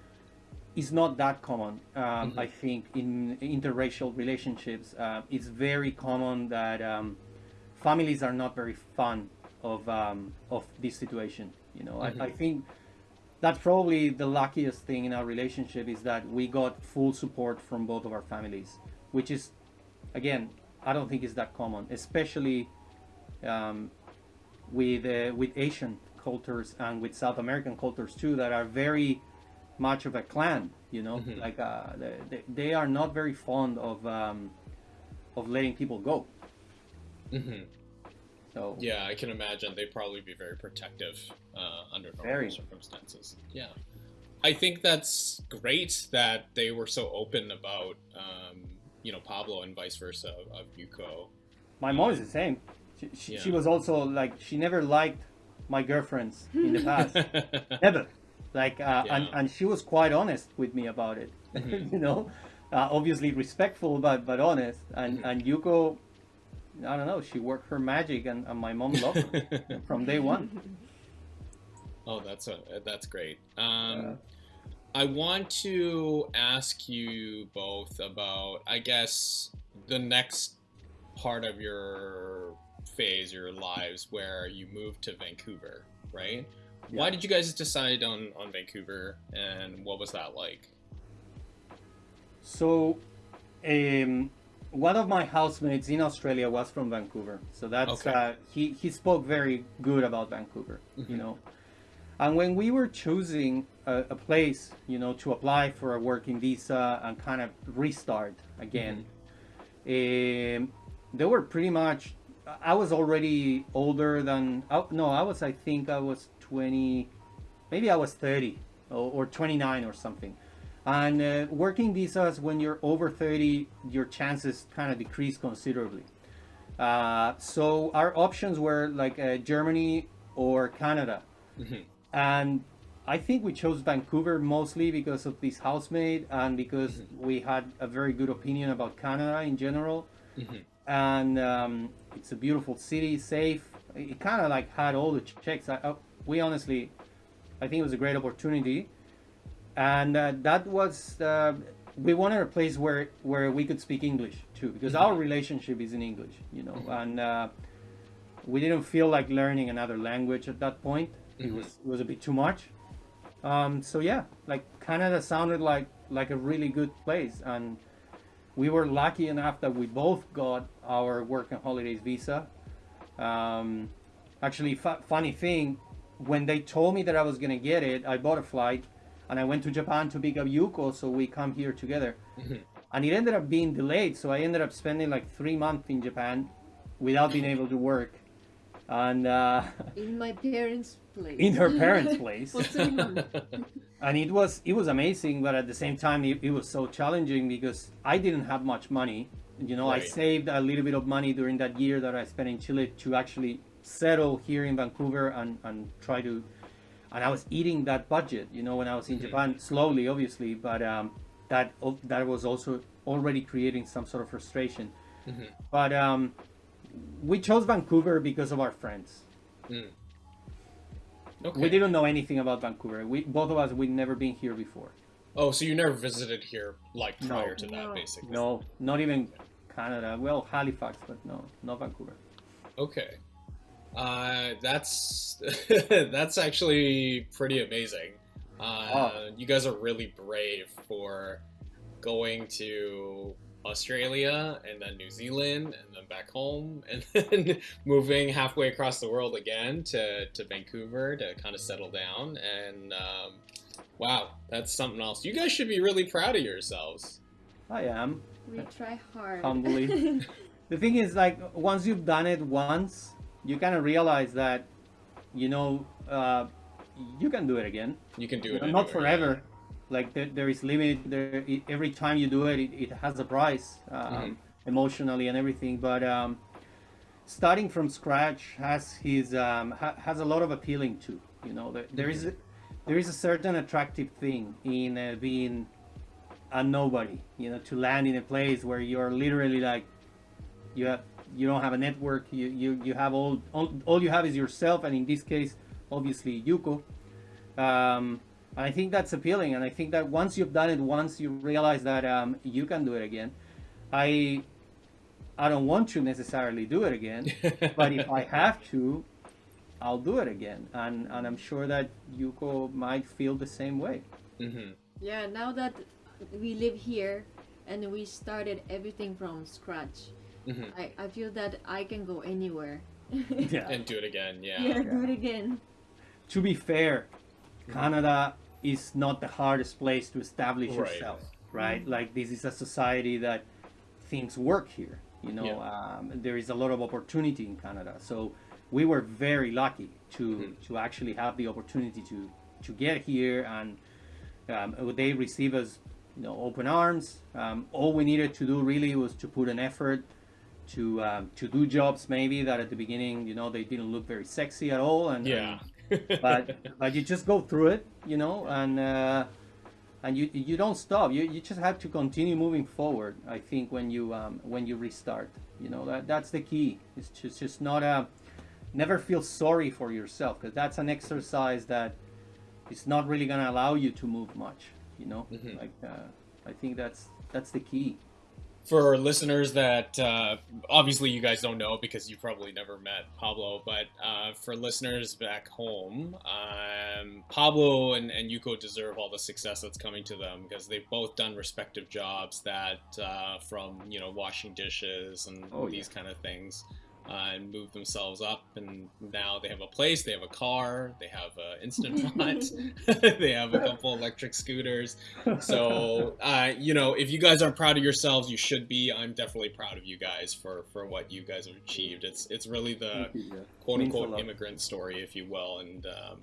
is not that common. Um, I think in interracial relationships, uh, it's very common that um, families are not very fond of um, of this situation. You know, I, I think that's probably the luckiest thing in our relationship is that we got full support from both of our families, which is, again, I don't think is that common, especially um, with uh, with Asian cultures and with South American cultures too, that are very much of a clan. You know, like uh, they, they- they are not very fond of um, of letting people go. hmm So Yeah, I can imagine they'd probably be very protective uh, under normal Very. circumstances. Yeah. I think that's great that they were so open about, um, you know, Pablo and vice versa of Yuko. my mom is the same. She, she, she was also like she never liked my girlfriends in the past. Never. Like, uh, and, Yeah. and she was quite honest with me about it. Mhm. you know, uh, obviously respectful, but but honest. And Mhm. and Yuko, I don't know, she worked her magic, and, and my mom loved her from day one. oh, that's a, that's great. Um, Yeah. I want to ask you both about, I guess, the next part of your phase, your lives, where you moved to Vancouver, right? Why did you guys decide on, on Vancouver, and what was that like? So, um, one of my housemates in Australia was from Vancouver, so that's Okay. uh, he he spoke very good about Vancouver, you Mhm. know. And when we were choosing a, a place, you know, to apply for a working visa and kind of restart again, um, they were pretty much. I was already older than. oh, No, I was. I think I was twenty. Maybe I was thirty or, or twenty nine or something. And uh, working visas, when you're over 30, your chances kind of decrease considerably. Uh, so our options were like uh, Germany or Canada. Mhm. And I think we chose Vancouver mostly because of this housemate and because we had a very good opinion about Canada in general. Mhm. And um, it's a beautiful city, safe. It kind of like had all the checks. I, I, we honestly, I think it was a great opportunity and uh, that was uh, we wanted a place where where we could speak English too because our relationship is in English you know and uh, we didn't feel like learning another language at that point it Mhm. was it was a bit too much um, so yeah like Canada sounded like like a really good place and we were lucky enough that we both got our work and holidays visa Um, actually, fu- funny thing, when they told me that I was gonna get it, I bought a flight, and I went to Japan to pick up Yuko, so we come here together. Mhm. And it ended up being delayed, so I ended up spending like three months in Japan without being able to work, and uh, In my parents' place. in her parents' place. For three months. and it was it was amazing but at the same time it, it was so challenging because i didn't have much money you know i saved a little bit of money during that year that i spent in chile to actually settle here in vancouver and and try to and i was eating that budget you know when i was in Mhm. japan slowly obviously but um that that was also already creating some sort of frustration Mhm. but um we chose vancouver because of our friends Okay. we didn't know anything about vancouver we both of us we'd never been here before Oh, so you never visited here like No. prior to that, No. basically? No, not even Canada. Well, Halifax, but no, not Vancouver. Okay. Uh, that's that's actually pretty amazing. Uh, Oh. You guys are really brave for going to Australia and then New Zealand and then back home and then moving halfway across the world again to, to Vancouver to kind of settle down. And um, wow, that's something else. You guys should be really proud of yourselves. I am. we try hard. Humbly. The thing is, like, once you've done it once, you kind of realize that, you know, uh, you can do it again. You can do it. not anywhere, forever. Like there, there is limit. There, it, every time you do it, it, it has a price, um, Mhm. emotionally and everything. But um, starting from scratch has his um, ha, has a lot of appealing too. You know, there, there is a, there is a certain attractive thing in uh, being a nobody. You know, to land in a place where you're literally like you have you don't have a network. You you, you have all, all all you have is yourself, and in this case, obviously Yuko. Um, and I think that's appealing, and I think that once you've done it once, you realize that um, you can do it again. I I don't want to necessarily do it again, but if I have to, I'll do it again, and and I'm sure that Yuko might feel the same way. hmm yeah, now that we live here and we started everything from scratch, hmm I, I feel that I can go anywhere. Yeah. And do it again, yeah. yeah, do it again. To be fair, Canada is not the hardest place to establish Right. yourself, right? Like this is a society that things work here. You know, Yeah. um, there is a lot of opportunity in Canada. So we were very lucky to Mhm. to actually have the opportunity to to get here, and um, they receive us, you know, open arms. Um, all we needed to do really was to put an effort to um, to do jobs maybe that at the beginning, you know, they didn't look very sexy at all, and Yeah. But but you just go through it, you know, and uh, and you you don't stop. You you just have to continue moving forward. I think when you um, when you restart, you know, that that's the key. It's just just not a never feel sorry for yourself because that's an exercise that is not really gonna allow you to move much. You know, Mhm. like uh, I think that's that's the key. For listeners that uh, obviously you guys don't know because you probably never met Pablo, but uh, for listeners back home, um, Pablo and, and Yuko deserve all the success that's coming to them because they've both done respective jobs that uh, from you know washing dishes and Oh, these kind of things. Uh, and move themselves up, and now they have a place. They have a car. They have an instant pot. they have a couple electric scooters. So, uh, you know, if you guys aren't proud of yourselves, you should be. I'm definitely proud of you guys for for what you guys have achieved. It's it's really the yeah. quote unquote immigrant story, if you will, and um,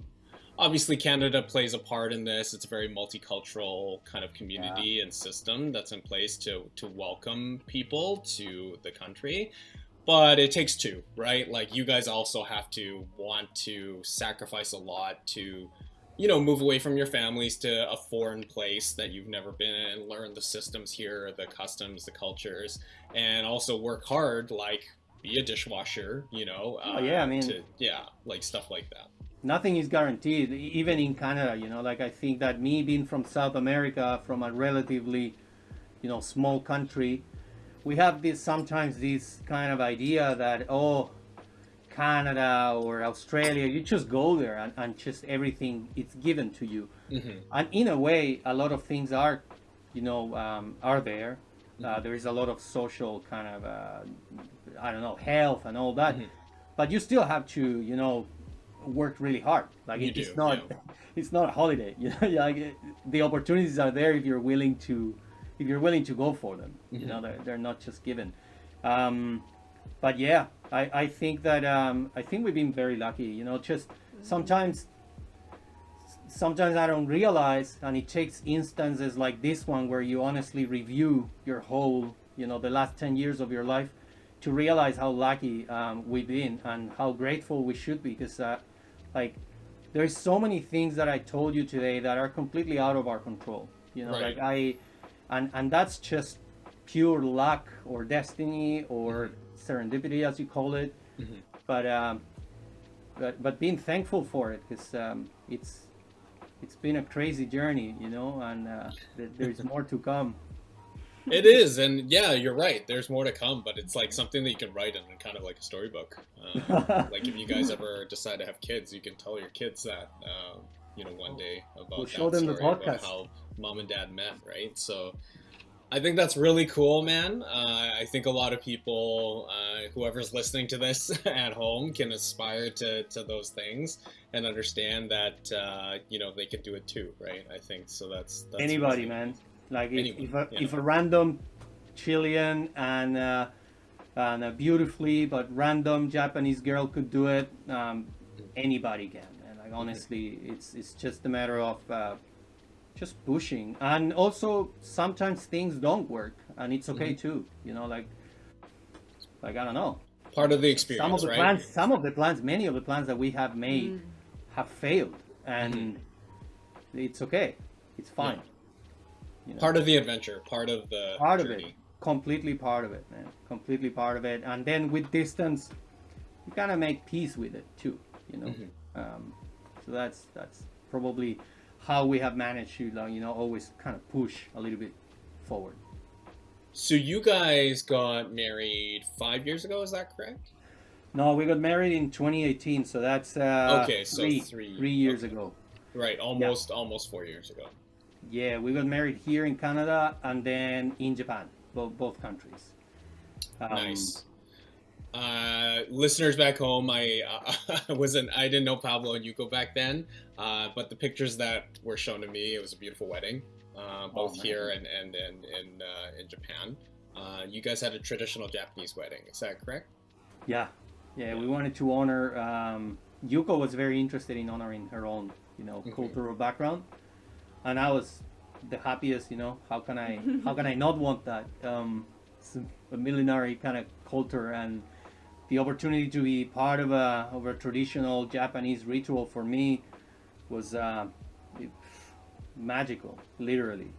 obviously Canada plays a part in this. It's a very multicultural kind of community and system that's in place to to welcome people to the country. But it takes two, right? Like you guys also have to want to sacrifice a lot to you know, move away from your families to a foreign place that you've never been in and learn the systems here, the customs, the cultures, and also work hard, like be a dishwasher, you know. uh, Oh, yeah, I mean- to, yeah, like stuff like that. nothing is guaranteed even in canada you know like i think that me being from south america from a relatively you know small country we have this sometimes this kind of idea that oh canada or australia you just go there and, and just everything it's given to you hmm and in a way a lot of things are you know um, are there uh, Mhm. there is a lot of social kind of uh, i don't know health and all that Mhm. but you still have to you know work really hard. Like it- it's not yeah. it's not a holiday. You know, like, the opportunities are there if you're willing to if you're willing to go for them. You Mm-hmm. know, they're, they're not just given. Um, but yeah, I, I think that um, I think we've been very lucky. You know, just sometimes sometimes I don't realize, and it takes instances like this one where you honestly review your whole, you know, the last 10 years of your life to realize how lucky um, we've been and how grateful we should be because, uh, like, there's so many things that I told you today that are completely out of our control. You know, Right. like I, and and that's just pure luck or destiny or serendipity, as you call it. Mhm. But um, but but being thankful for it because um, it's it's been a crazy journey, you know, and uh, th- there's more to come. It is, and yeah, you're right. There's more to come, but it's like something that you can write in kind of like a storybook. Um, like if you guys ever decide to have kids, you can tell your kids that, um, you know, one day about We'll show that them the podcast. how mom and dad met, right? So I think that's really cool, man. Uh, I think a lot of people, uh, whoever's listening to this at home, can aspire to, to those things and understand that, uh, you know, they can do it too, right? I think so. That's, that's Anybody, really- man. Like if, Anyone, if, a, yeah. if a random Chilean and uh, and a beautifully but random Japanese girl could do it, um, anybody can. And like honestly, it's it's just a matter of uh, just pushing. And also sometimes things don't work, and it's okay Mm-hmm. too. You know, like like I don't know. Part of the experience, some of the right? plans some of the plans many of the plans that we have made Mm. have failed and Mm-hmm. it's okay it's fine you know, part of the adventure, part of the part of it completely part of it man completely part of it and then with distance you kind of make peace with it too you know Mhm. um, so that's that's probably how we have managed to you know always kind of push a little bit forward So you guys got married five years ago, is that correct? no we got married in 2018 so that's uh, Okay, so three, three- three years okay. ago Right, almost almost four years ago. Yeah, we got married here in Canada and then in Japan, both both countries. Um, nice. Uh, listeners back home, I uh, wasn't I didn't know Pablo and Yuko back then, uh, but the pictures that were shown to me, it was a beautiful wedding, uh, both Oh, here and and and in uh, in Japan. Uh, you guys had a traditional Japanese wedding, is that correct? Yeah, yeah, we wanted to honor. Um, Yuko was very interested in honoring her own, you know, Mhm. cultural background, and I was the happiest. You know, how can I how can I not want that? Um, it's a millenary kind of culture and the opportunity to be part of a of a traditional Japanese ritual for me was uh, magical, literally.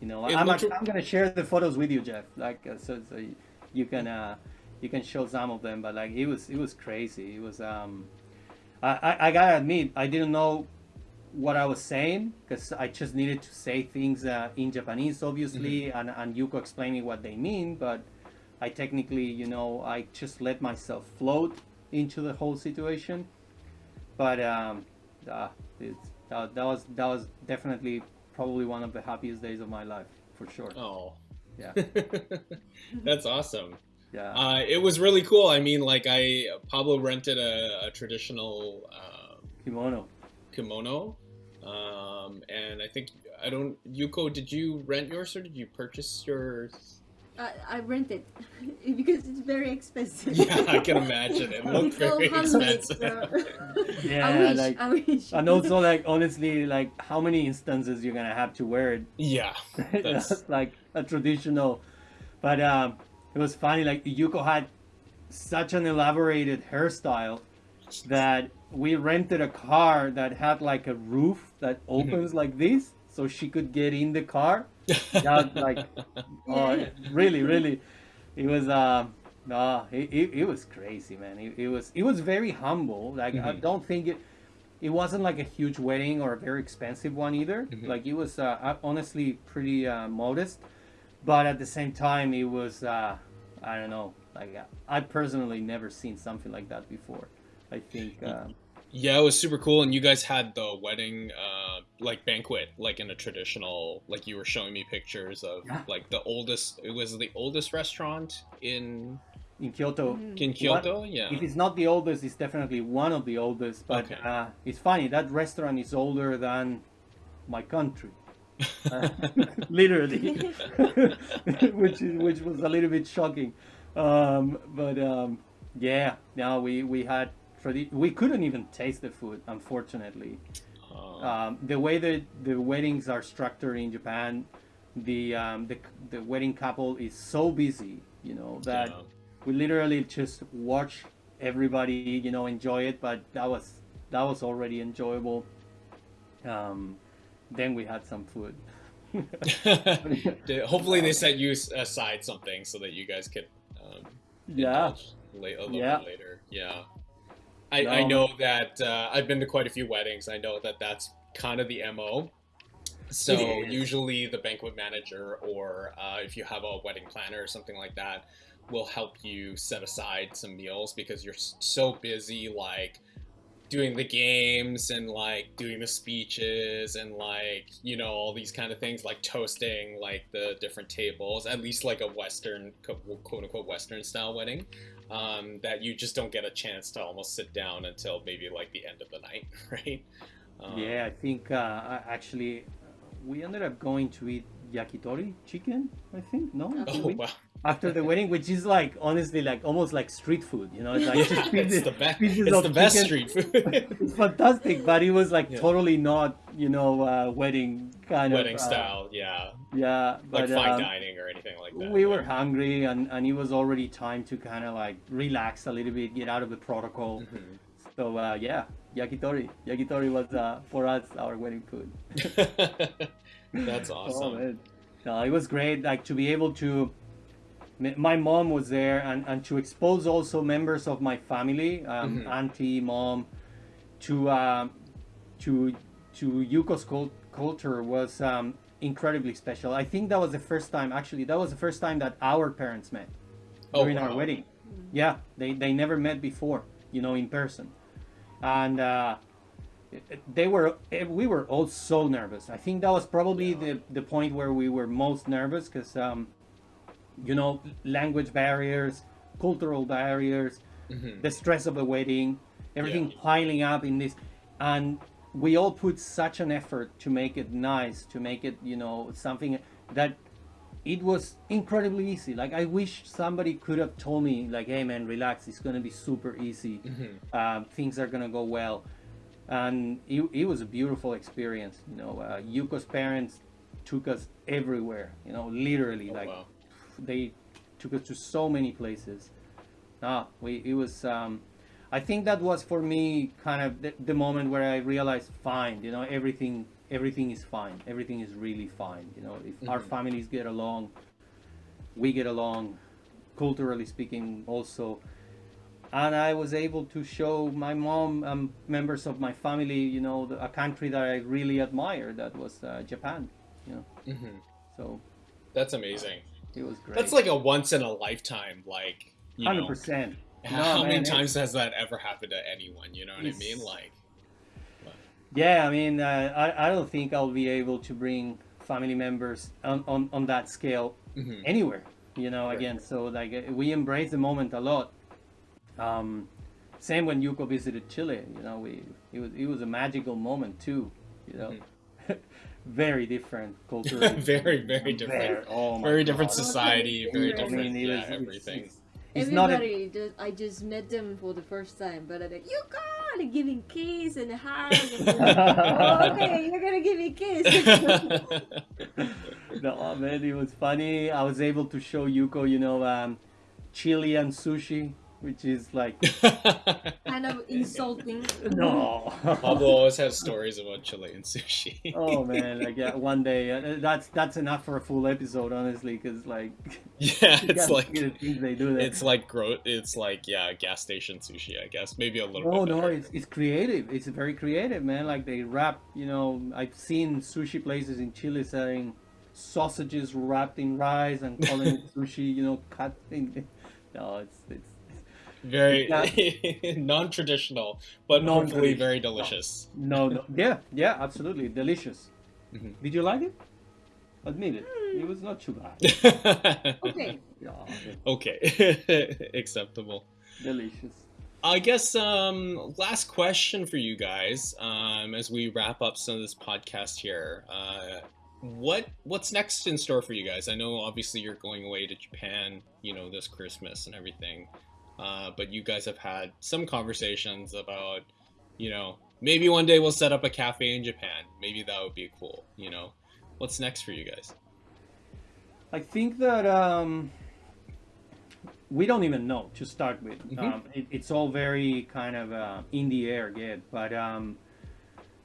You know, I'm, I'm gonna share the photos with you, Jeff. Like, uh, so, so you- can uh, you can show some of them. But like, it was it was crazy. It was um, I I, I gotta admit, I didn't know what I was saying because I just needed to say things uh, in Japanese, obviously, and and Yuko explaining what they mean. But I technically, you know, I just let myself float into the whole situation. But um, uh, it's, that, that was that was definitely probably one of the happiest days of my life for sure. Oh, Yeah, that's awesome. yeah. Uh, it was really cool. I mean, like I Pablo rented a, a traditional uh, Kimono. kimono, um, and I think I don't. Yuko, did you rent yours or did you purchase yours? I, I rent it because it's very expensive. Yeah, I can imagine. It looked It's very handmade, expensive. so- Yeah, I wish. like- I wish. And also, like honestly, like how many instances you're gonna have to wear it yeah, That's- That's like a traditional. But um, it was funny. Like Yuko had such an elaborated hairstyle that we rented a car that had like a roof that opens like this, so she could get in the car. That like, oh, really, really, it was. Um, no, it, it, it was crazy, man. It, it was it was very humble. Like I Mhm. don't think it it wasn't like a huge wedding or a very expensive one either. Mhm. Like it was uh, uh, honestly pretty uh, modest, but at the same time, it was uh, I don't know. Like I personally never seen something like that before. I think uh, Yeah, it was super cool, and you guys had the wedding, uh, like banquet, like in a traditional, like you were showing me pictures of, Yeah. like the oldest. It was the oldest restaurant in in Kyoto. Mhm. In Kyoto, yeah. If it's not the oldest, it's definitely one of the oldest. But Okay. uh, it's funny that restaurant is older than my country, uh, literally, which is, which was a little bit shocking. Um, but um, yeah, now we we had tradi- we couldn't even taste the food, unfortunately. Uh, Um, the way that the weddings are structured in Japan, the um, the the wedding couple is so busy, you know, that yeah. we literally just watch everybody you know enjoy it but that was that was already enjoyable um then we had some food Hopefully, they set you aside something so that you guys could. Um, yeah late, a little Yeah. bit later. Yeah. I, I know that uh, I've been to quite a few weddings. I know that that's kind of the MO. So usually the banquet manager or uh, if you have a wedding planner or something like that will help you set aside some meals because you're so busy like doing the games and like doing the speeches and like you know all these kind of things like toasting like the different tables at least like a western quote unquote western style wedding um, that you just don't get a chance to almost sit down until maybe like the end of the night right? Um, yeah i think uh actually we ended up going to eat yakitori chicken i think no? Oh, oh we? wow. After the wedding which is like honestly like almost like street food you know? It's like just it's pieces, the best. pieces it's of the best street food. It's fantastic but it was like Yeah. totally not you know uh, wedding kind wedding of wedding style yeah. yeah like but fine um, dining or anything like that we yeah. were hungry and, and it was already time to kind of like relax a little bit get out of the protocol. Mhm. so uh, yeah yakitori. Yakitori was uh, for us our wedding food that's oh, awesome man. no, it was great like to be able to my mom was there and, and to expose also members of my family um, Mhm. auntie mom to um, to to yuko's cult- culture was um, incredibly special i think that was the first time actually that was the first time that our parents met Oh, during our wedding. Yeah, they, they never met before, you know, in person. And uh, they were, eh, we were all so nervous. I think that was probably the, the point where we were most nervous because, um, you know, language barriers, cultural barriers, Mhm. the stress of a wedding, everything Yeah. piling up in this. And we all put such an effort to make it nice, to make it, you know, something that it was incredibly easy. Like I wish somebody could have told me, like, "Hey, man, relax. It's gonna be super easy. Mhm. Um, things are gonna go well." And it, it was a beautiful experience. You know, uh, Yuko's parents took us everywhere. You know, literally, Oh, like wow. they took us to so many places. Ah, we it was. Um, I think that was for me kind of the, the moment where I realized, fine, you know, everything everything is fine. Everything is really fine. You know, if our Mhm. families get along, we get along, culturally speaking, also. And I was able to show my mom and members of my family, you know, the, a country that I really admire. That was uh, Japan. You know, Mhm. so That's amazing. it was great. That's like a once in a lifetime, like hundred percent. How many times has that ever happened to anyone? You know what I mean? Like, Yeah, I mean, uh, I, I don't think I'll be able to bring family members on, on, on that scale mhm. anywhere, you know, Right. again. So, like, uh, we embrace the moment a lot. Um, same when Yuko visited Chile, you know, we it was, it was a magical moment too, you know. very different culture. very, very different. Very, oh my Very different God. society. Very I I different. mean, yeah, was, it's- everything. It's, it's not a, Everybody, just, I just met them for the first time, but I'm like, you got to giving kiss and hug. And oh, okay, you're gonna give me a kiss. no, man, it was funny. I was able to show Yuko, you know, um, Chilean sushi, which is like kind of insulting. no. Pablo always has stories about Chilean sushi. oh man, like yeah, one day uh, that's that's enough for a full episode, honestly, because like yeah, you like the things they do there. it's like gro- It's like yeah, gas station sushi. I guess maybe a little. Oh bit no, better. it's, it's creative. It's very creative, man. Like they wrap, you know, I've seen sushi places in Chile selling sausages wrapped in rice and calling it sushi, you know, cut in. No, it's it's very Yeah. non-traditional, but hopefully Non-traditional. very delicious. no, no. Yeah, yeah, absolutely delicious. Mhm. Did you like it? Admit it. it was not too bad. Okay. Yeah, okay, acceptable. delicious. I guess um, last question for you guys um, as we wrap up some of this podcast here. Uh, what what's next in store for you guys? I know obviously you're going away to Japan, you know, this Christmas and everything, uh, but you guys have had some conversations about, you know, maybe one day we'll set up a cafe in Japan. Maybe that would be cool. You know, what's next for you guys? I think that um, we don't even know to start with. Mhm. Um, it, it's all very kind of uh, in the air yet. But um,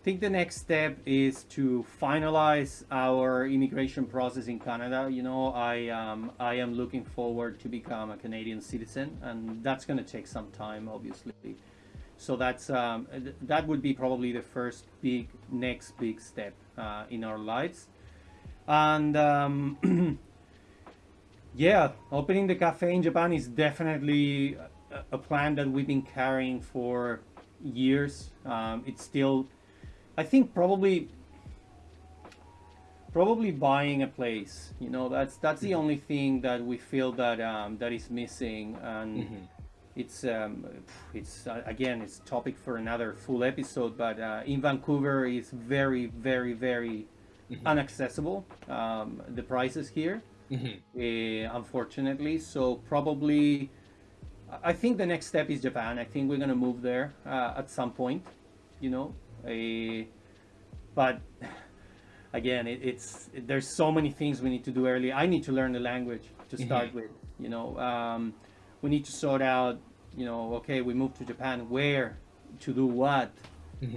think the next step is to finalize our immigration process in Canada. You know, I um, I am looking forward to become a Canadian citizen, and that's going to take some time, obviously. So that's um, th- that would be probably the first big next big step uh, in our lives, and. Um, Yeah, opening the cafe in Japan is definitely a, a plan that we've been carrying for years. Um, it's still, I think, probably, probably buying a place. You know, that's that's the only thing that we feel that um, that is missing, and Mhm. it's um, it's uh, again it's topic for another full episode. But uh, in Vancouver, is very, very, very Mhm. unaccessible. Um, the prices here uh, unfortunately. So probably, I think the next step is Japan. I think we're gonna move there uh, at some point, you know. Uh, but again, it, it's there's so many things we need to do early. I need to learn the language to start with. You know, um, we need to sort out. You know, okay, we moved to Japan. Where to do what?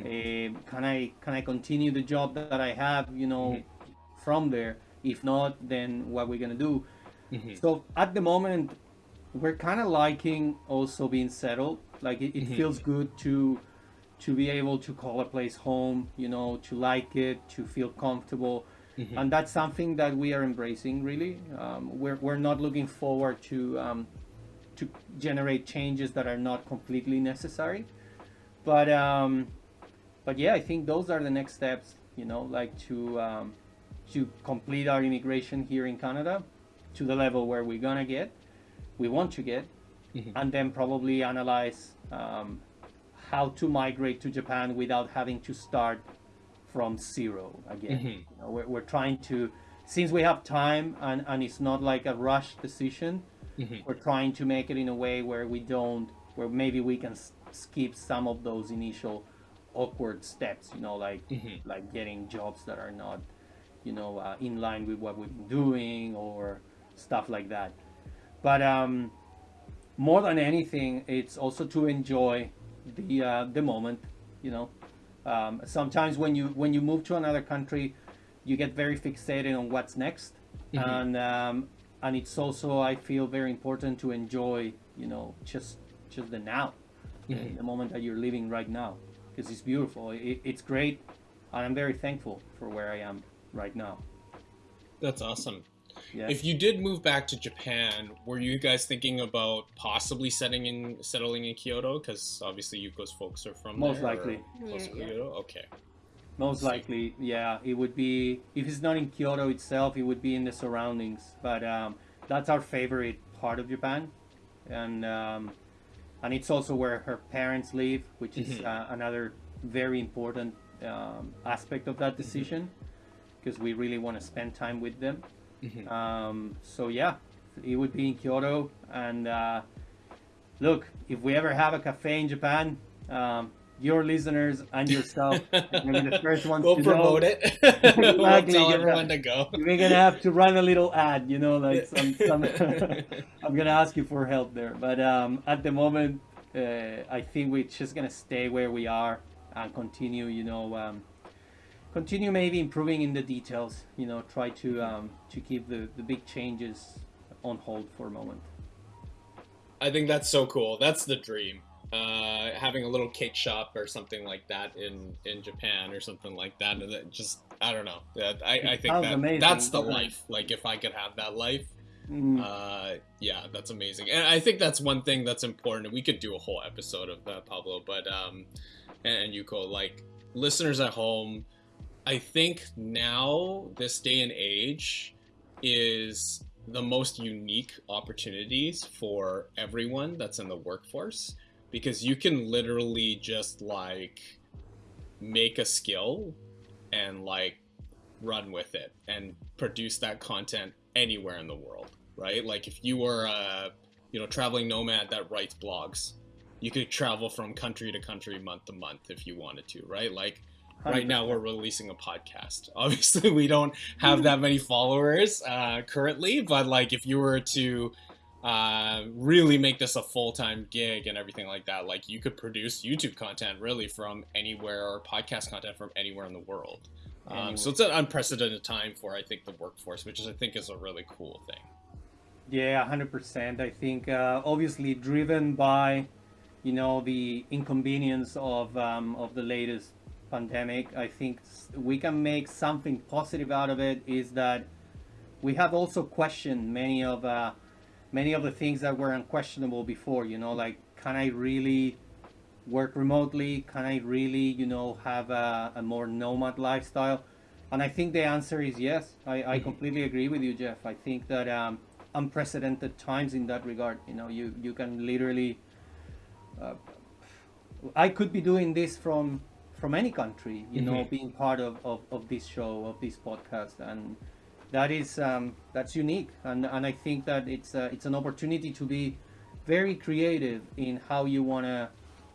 Uh, can I can I continue the job that I have? You know, Mhm. from there. If not, then what we're gonna do? So at the moment, we're kind of liking also being settled. Like it, it feels good to to be able to call a place home. You know, to like it, to feel comfortable, Mhm. and that's something that we are embracing. Really, um, we're we're not looking forward to um, to generate changes that are not completely necessary. But um, but yeah, I think those are the next steps. You know, like to um, to complete our immigration here in Canada to the level where we're gonna get, we want to get, Mhm. and then probably analyze um, how to migrate to Japan without having to start from zero again. Mhm. You know, we're, we're trying to, since we have time and, and it's not like a rush decision, Mhm. we're trying to make it in a way where we don't, where maybe we can s- skip some of those initial awkward steps. You know, like Mhm. like getting jobs that are not, you know, uh, in line with what we've been doing or stuff like that. But um, more than anything, it's also to enjoy the uh, the moment. You know, um, sometimes when you when you move to another country, you get very fixated on what's next, Mhm. and um, and it's also I feel very important to enjoy, you know, just just the now, Mhm. the moment that you're living right now, because it's beautiful. It, it's great, and I'm very thankful for where I am right now. That's awesome. Yeah. If you did move back to Japan, were you guys thinking about possibly setting in settling in Kyoto? Because obviously Yuko's folks are from Most there, likely. close Yeah, to yeah. Kyoto. Okay. Most likely, yeah, it would be if it's not in Kyoto itself, it would be in the surroundings. But um, that's our favorite part of Japan, and um, and it's also where her parents live, which is Mhm. uh, another very important um, aspect of that decision, because we really want to spend time with them. Mhm. Um, so yeah, it would be in Kyoto. And uh, look, if we ever have a cafe in Japan, um, your listeners and yourself are gonna be the first ones we'll to promote know. it. we'll Exactly, tell yeah. everyone to go. We're gonna have to run a little ad, you know, like some. some I'm gonna ask you for help there, but um, at the moment, uh, I think we're just gonna stay where we are and continue, you know, um, continue maybe improving in the details. You know, try to um, to keep the the big changes on hold for a moment. I think that's so cool. That's the dream. Uh, having a little cake shop or something like that in in Japan or something like that, and just I don't know. I, I think that amazing, that's the life. Like if I could have that life, Mm, uh, yeah, that's amazing. And I think that's one thing that's important. We could do a whole episode of that, Pablo. But um, and, and Yuko, like listeners at home, I think now this day and age, is the most unique opportunities for everyone that's in the workforce because you can literally just like make a skill and like run with it and produce that content anywhere in the world right? Like if you were a you know traveling nomad that writes blogs you could travel from country to country month to month if you wanted to right? Like right now we're releasing a podcast. Obviously we don't have that many followers uh, currently but like if you were to uh, really make this a full-time gig and everything like that like you could produce youtube content really from anywhere or podcast content from anywhere in the world. Um, so it's an unprecedented time for i think the workforce which is i think is a really cool thing. Yeah 100% i think uh, obviously driven by you know the inconvenience of um, of the latest pandemic i think we can make something positive out of it is that we have also questioned many of uh, many of the things that were unquestionable before you know like can i really work remotely? Can i really you know have a, a more nomad lifestyle? And i think the answer is yes. I, I completely agree with you jeff. I think that um, unprecedented times in that regard you know you you can literally uh, i could be doing this from from any country you know Mhm. being part of, of of this show of this podcast and that is um, that's unique and and i think that it's uh, it's an opportunity to be very creative in how you want to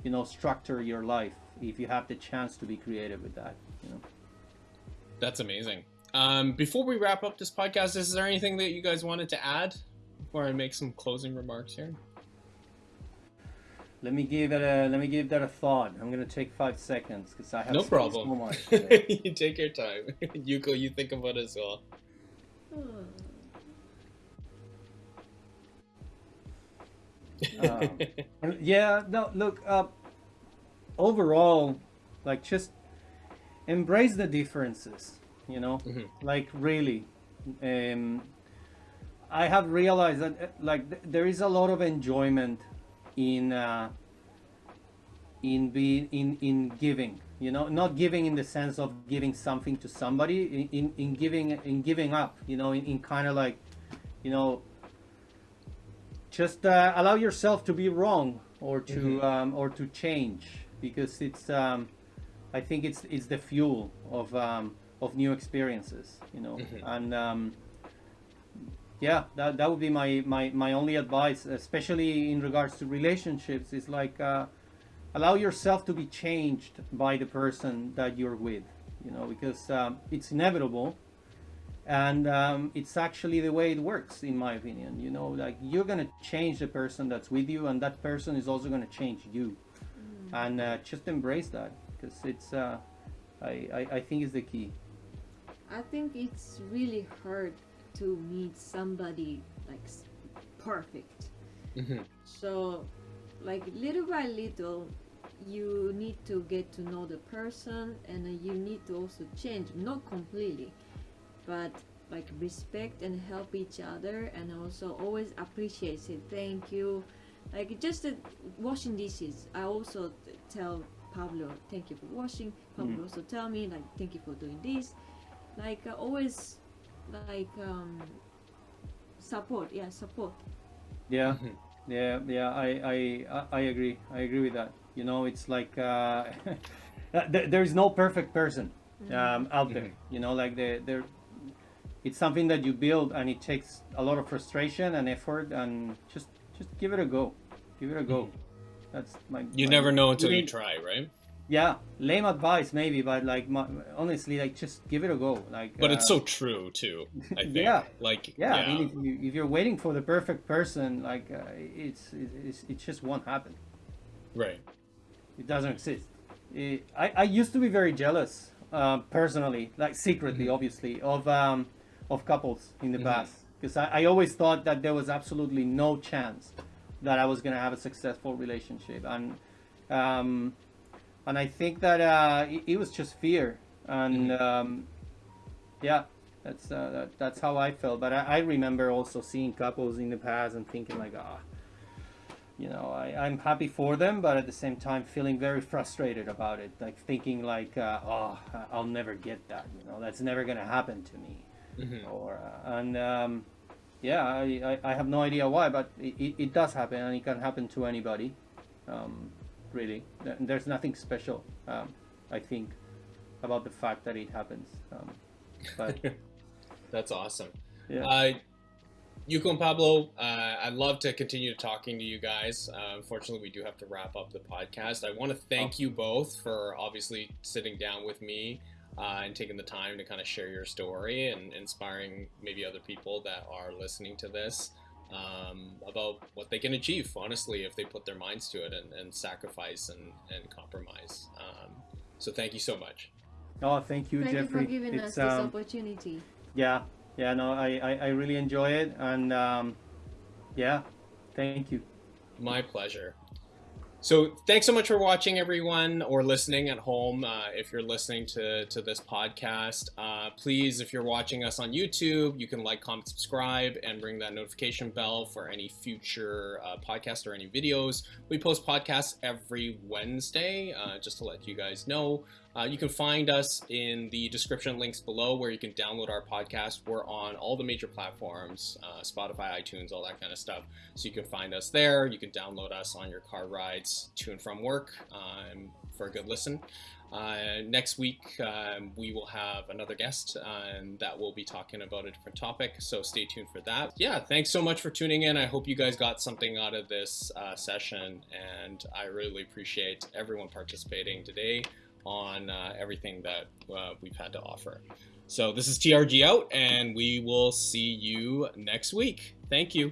you know structure your life if you have the chance to be creative with that you know That's amazing. Um, before we wrap up this podcast, is there anything that you guys wanted to add before I make some closing remarks here? Let me give it a let me give that a thought i'm gonna take five seconds because i have No problem. so much you take your time. you go. You think about it as well. Hmm. Um, yeah, no, look, uh, overall, like just embrace the differences, you know, Mhm. like really. Um, I have realized that uh, like th- there is a lot of enjoyment in uh, in being in in giving, you know, not giving in the sense of giving something to somebody, in in, in giving in giving up, you know, in, in kind of like, you know, just uh, allow yourself to be wrong or to Mhm. um, or to change because it's um, I think it's it's the fuel of um, of new experiences you know Mhm. and um, yeah that, that would be my, my my only advice especially in regards to relationships is like uh, allow yourself to be changed by the person that you're with you know because um, it's inevitable. And um, it's actually the way it works in my opinion you know like you're gonna change the person that's with you and that person is also gonna change you. And uh, just embrace that because it's uh, I, I, I think is the key. I think it's really hard to meet somebody like perfect. Mhm. So, like little by little, you need to get to know the person, and you need to also change, not completely, but like respect and help each other, and also always appreciate. Say thank you, like just uh, washing dishes. I also tell Pablo thank you for washing. Pablo Mm. also tell me like thank you for doing this. Like uh, always, like um, support. Yeah, support. yeah Mhm. yeah yeah I, I I- I agree I agree with that you know it's like uh, there is no perfect person um, out there you know like the there it's something that you build and it takes a lot of frustration and effort and just just give it a go give it a go that's my You my- never know until you Lame- try, right? Yeah lame advice maybe but like my, honestly like just give it a go like But it's uh, so true too. I think. Yeah. Like yeah, I mean, if, you, if you're waiting for the perfect person, like uh, it's, it's it just won't happen. right. It doesn't exist. It, I I used to be very jealous, uh, personally, like secretly, Mhm. obviously, of um, of couples in the Mhm. past, because I, I always thought that there was absolutely no chance that I was gonna have a successful relationship, and um, and I think that uh, it, it was just fear, and Mhm. um, yeah, that's uh, that, that's how I felt. But I, I remember also seeing couples in the past and thinking like, ah, you know, I, I'm happy for them, but at the same time feeling very frustrated about it. Like thinking like, uh, oh, I'll never get that. You know, that's never gonna happen to me. Mhm. or uh, and um, yeah, I, I, I have no idea why, but it, it, it does happen, and it can happen to anybody. Um, really, there's nothing special. Um, I think about the fact that it happens. Um, but That's awesome. yeah, Uh, Yuko and Pablo, uh, I'd love to continue talking to you guys. Uh, unfortunately, we do have to wrap up the podcast. I want to thank you both for obviously sitting down with me uh, and taking the time to kind of share your story and inspiring maybe other people that are listening to this um, about what they can achieve, honestly, if they put their minds to it and, and sacrifice and, and compromise. Um, so thank you so much. oh, thank you, Thank Jeffrey. you for giving us it's this um, opportunity. yeah, yeah, no, I, I, I really enjoy it, and um, yeah, thank you. My pleasure. So, thanks so much for watching, everyone, or listening at home. Uh, if you're listening to, to this podcast, uh, please, if you're watching us on YouTube, you can like, comment, subscribe, and ring that notification bell for any future uh, podcast or any videos. We post podcasts every Wednesday, uh, just to let you guys know. Uh, you can find us in the description links below where you can download our podcast. We're on all the major platforms uh, Spotify, iTunes, all that kind of stuff. So you can find us there. You can download us on your car rides to and from work um, for a good listen. Uh, next week, um, we will have another guest and that will be talking about a different topic. So stay tuned for that. Yeah, thanks so much for tuning in. I hope you guys got something out of this uh, session. And I really appreciate everyone participating today on uh, everything that uh, we've had to offer. So this is TRG out, and we will see you next week. Thank you.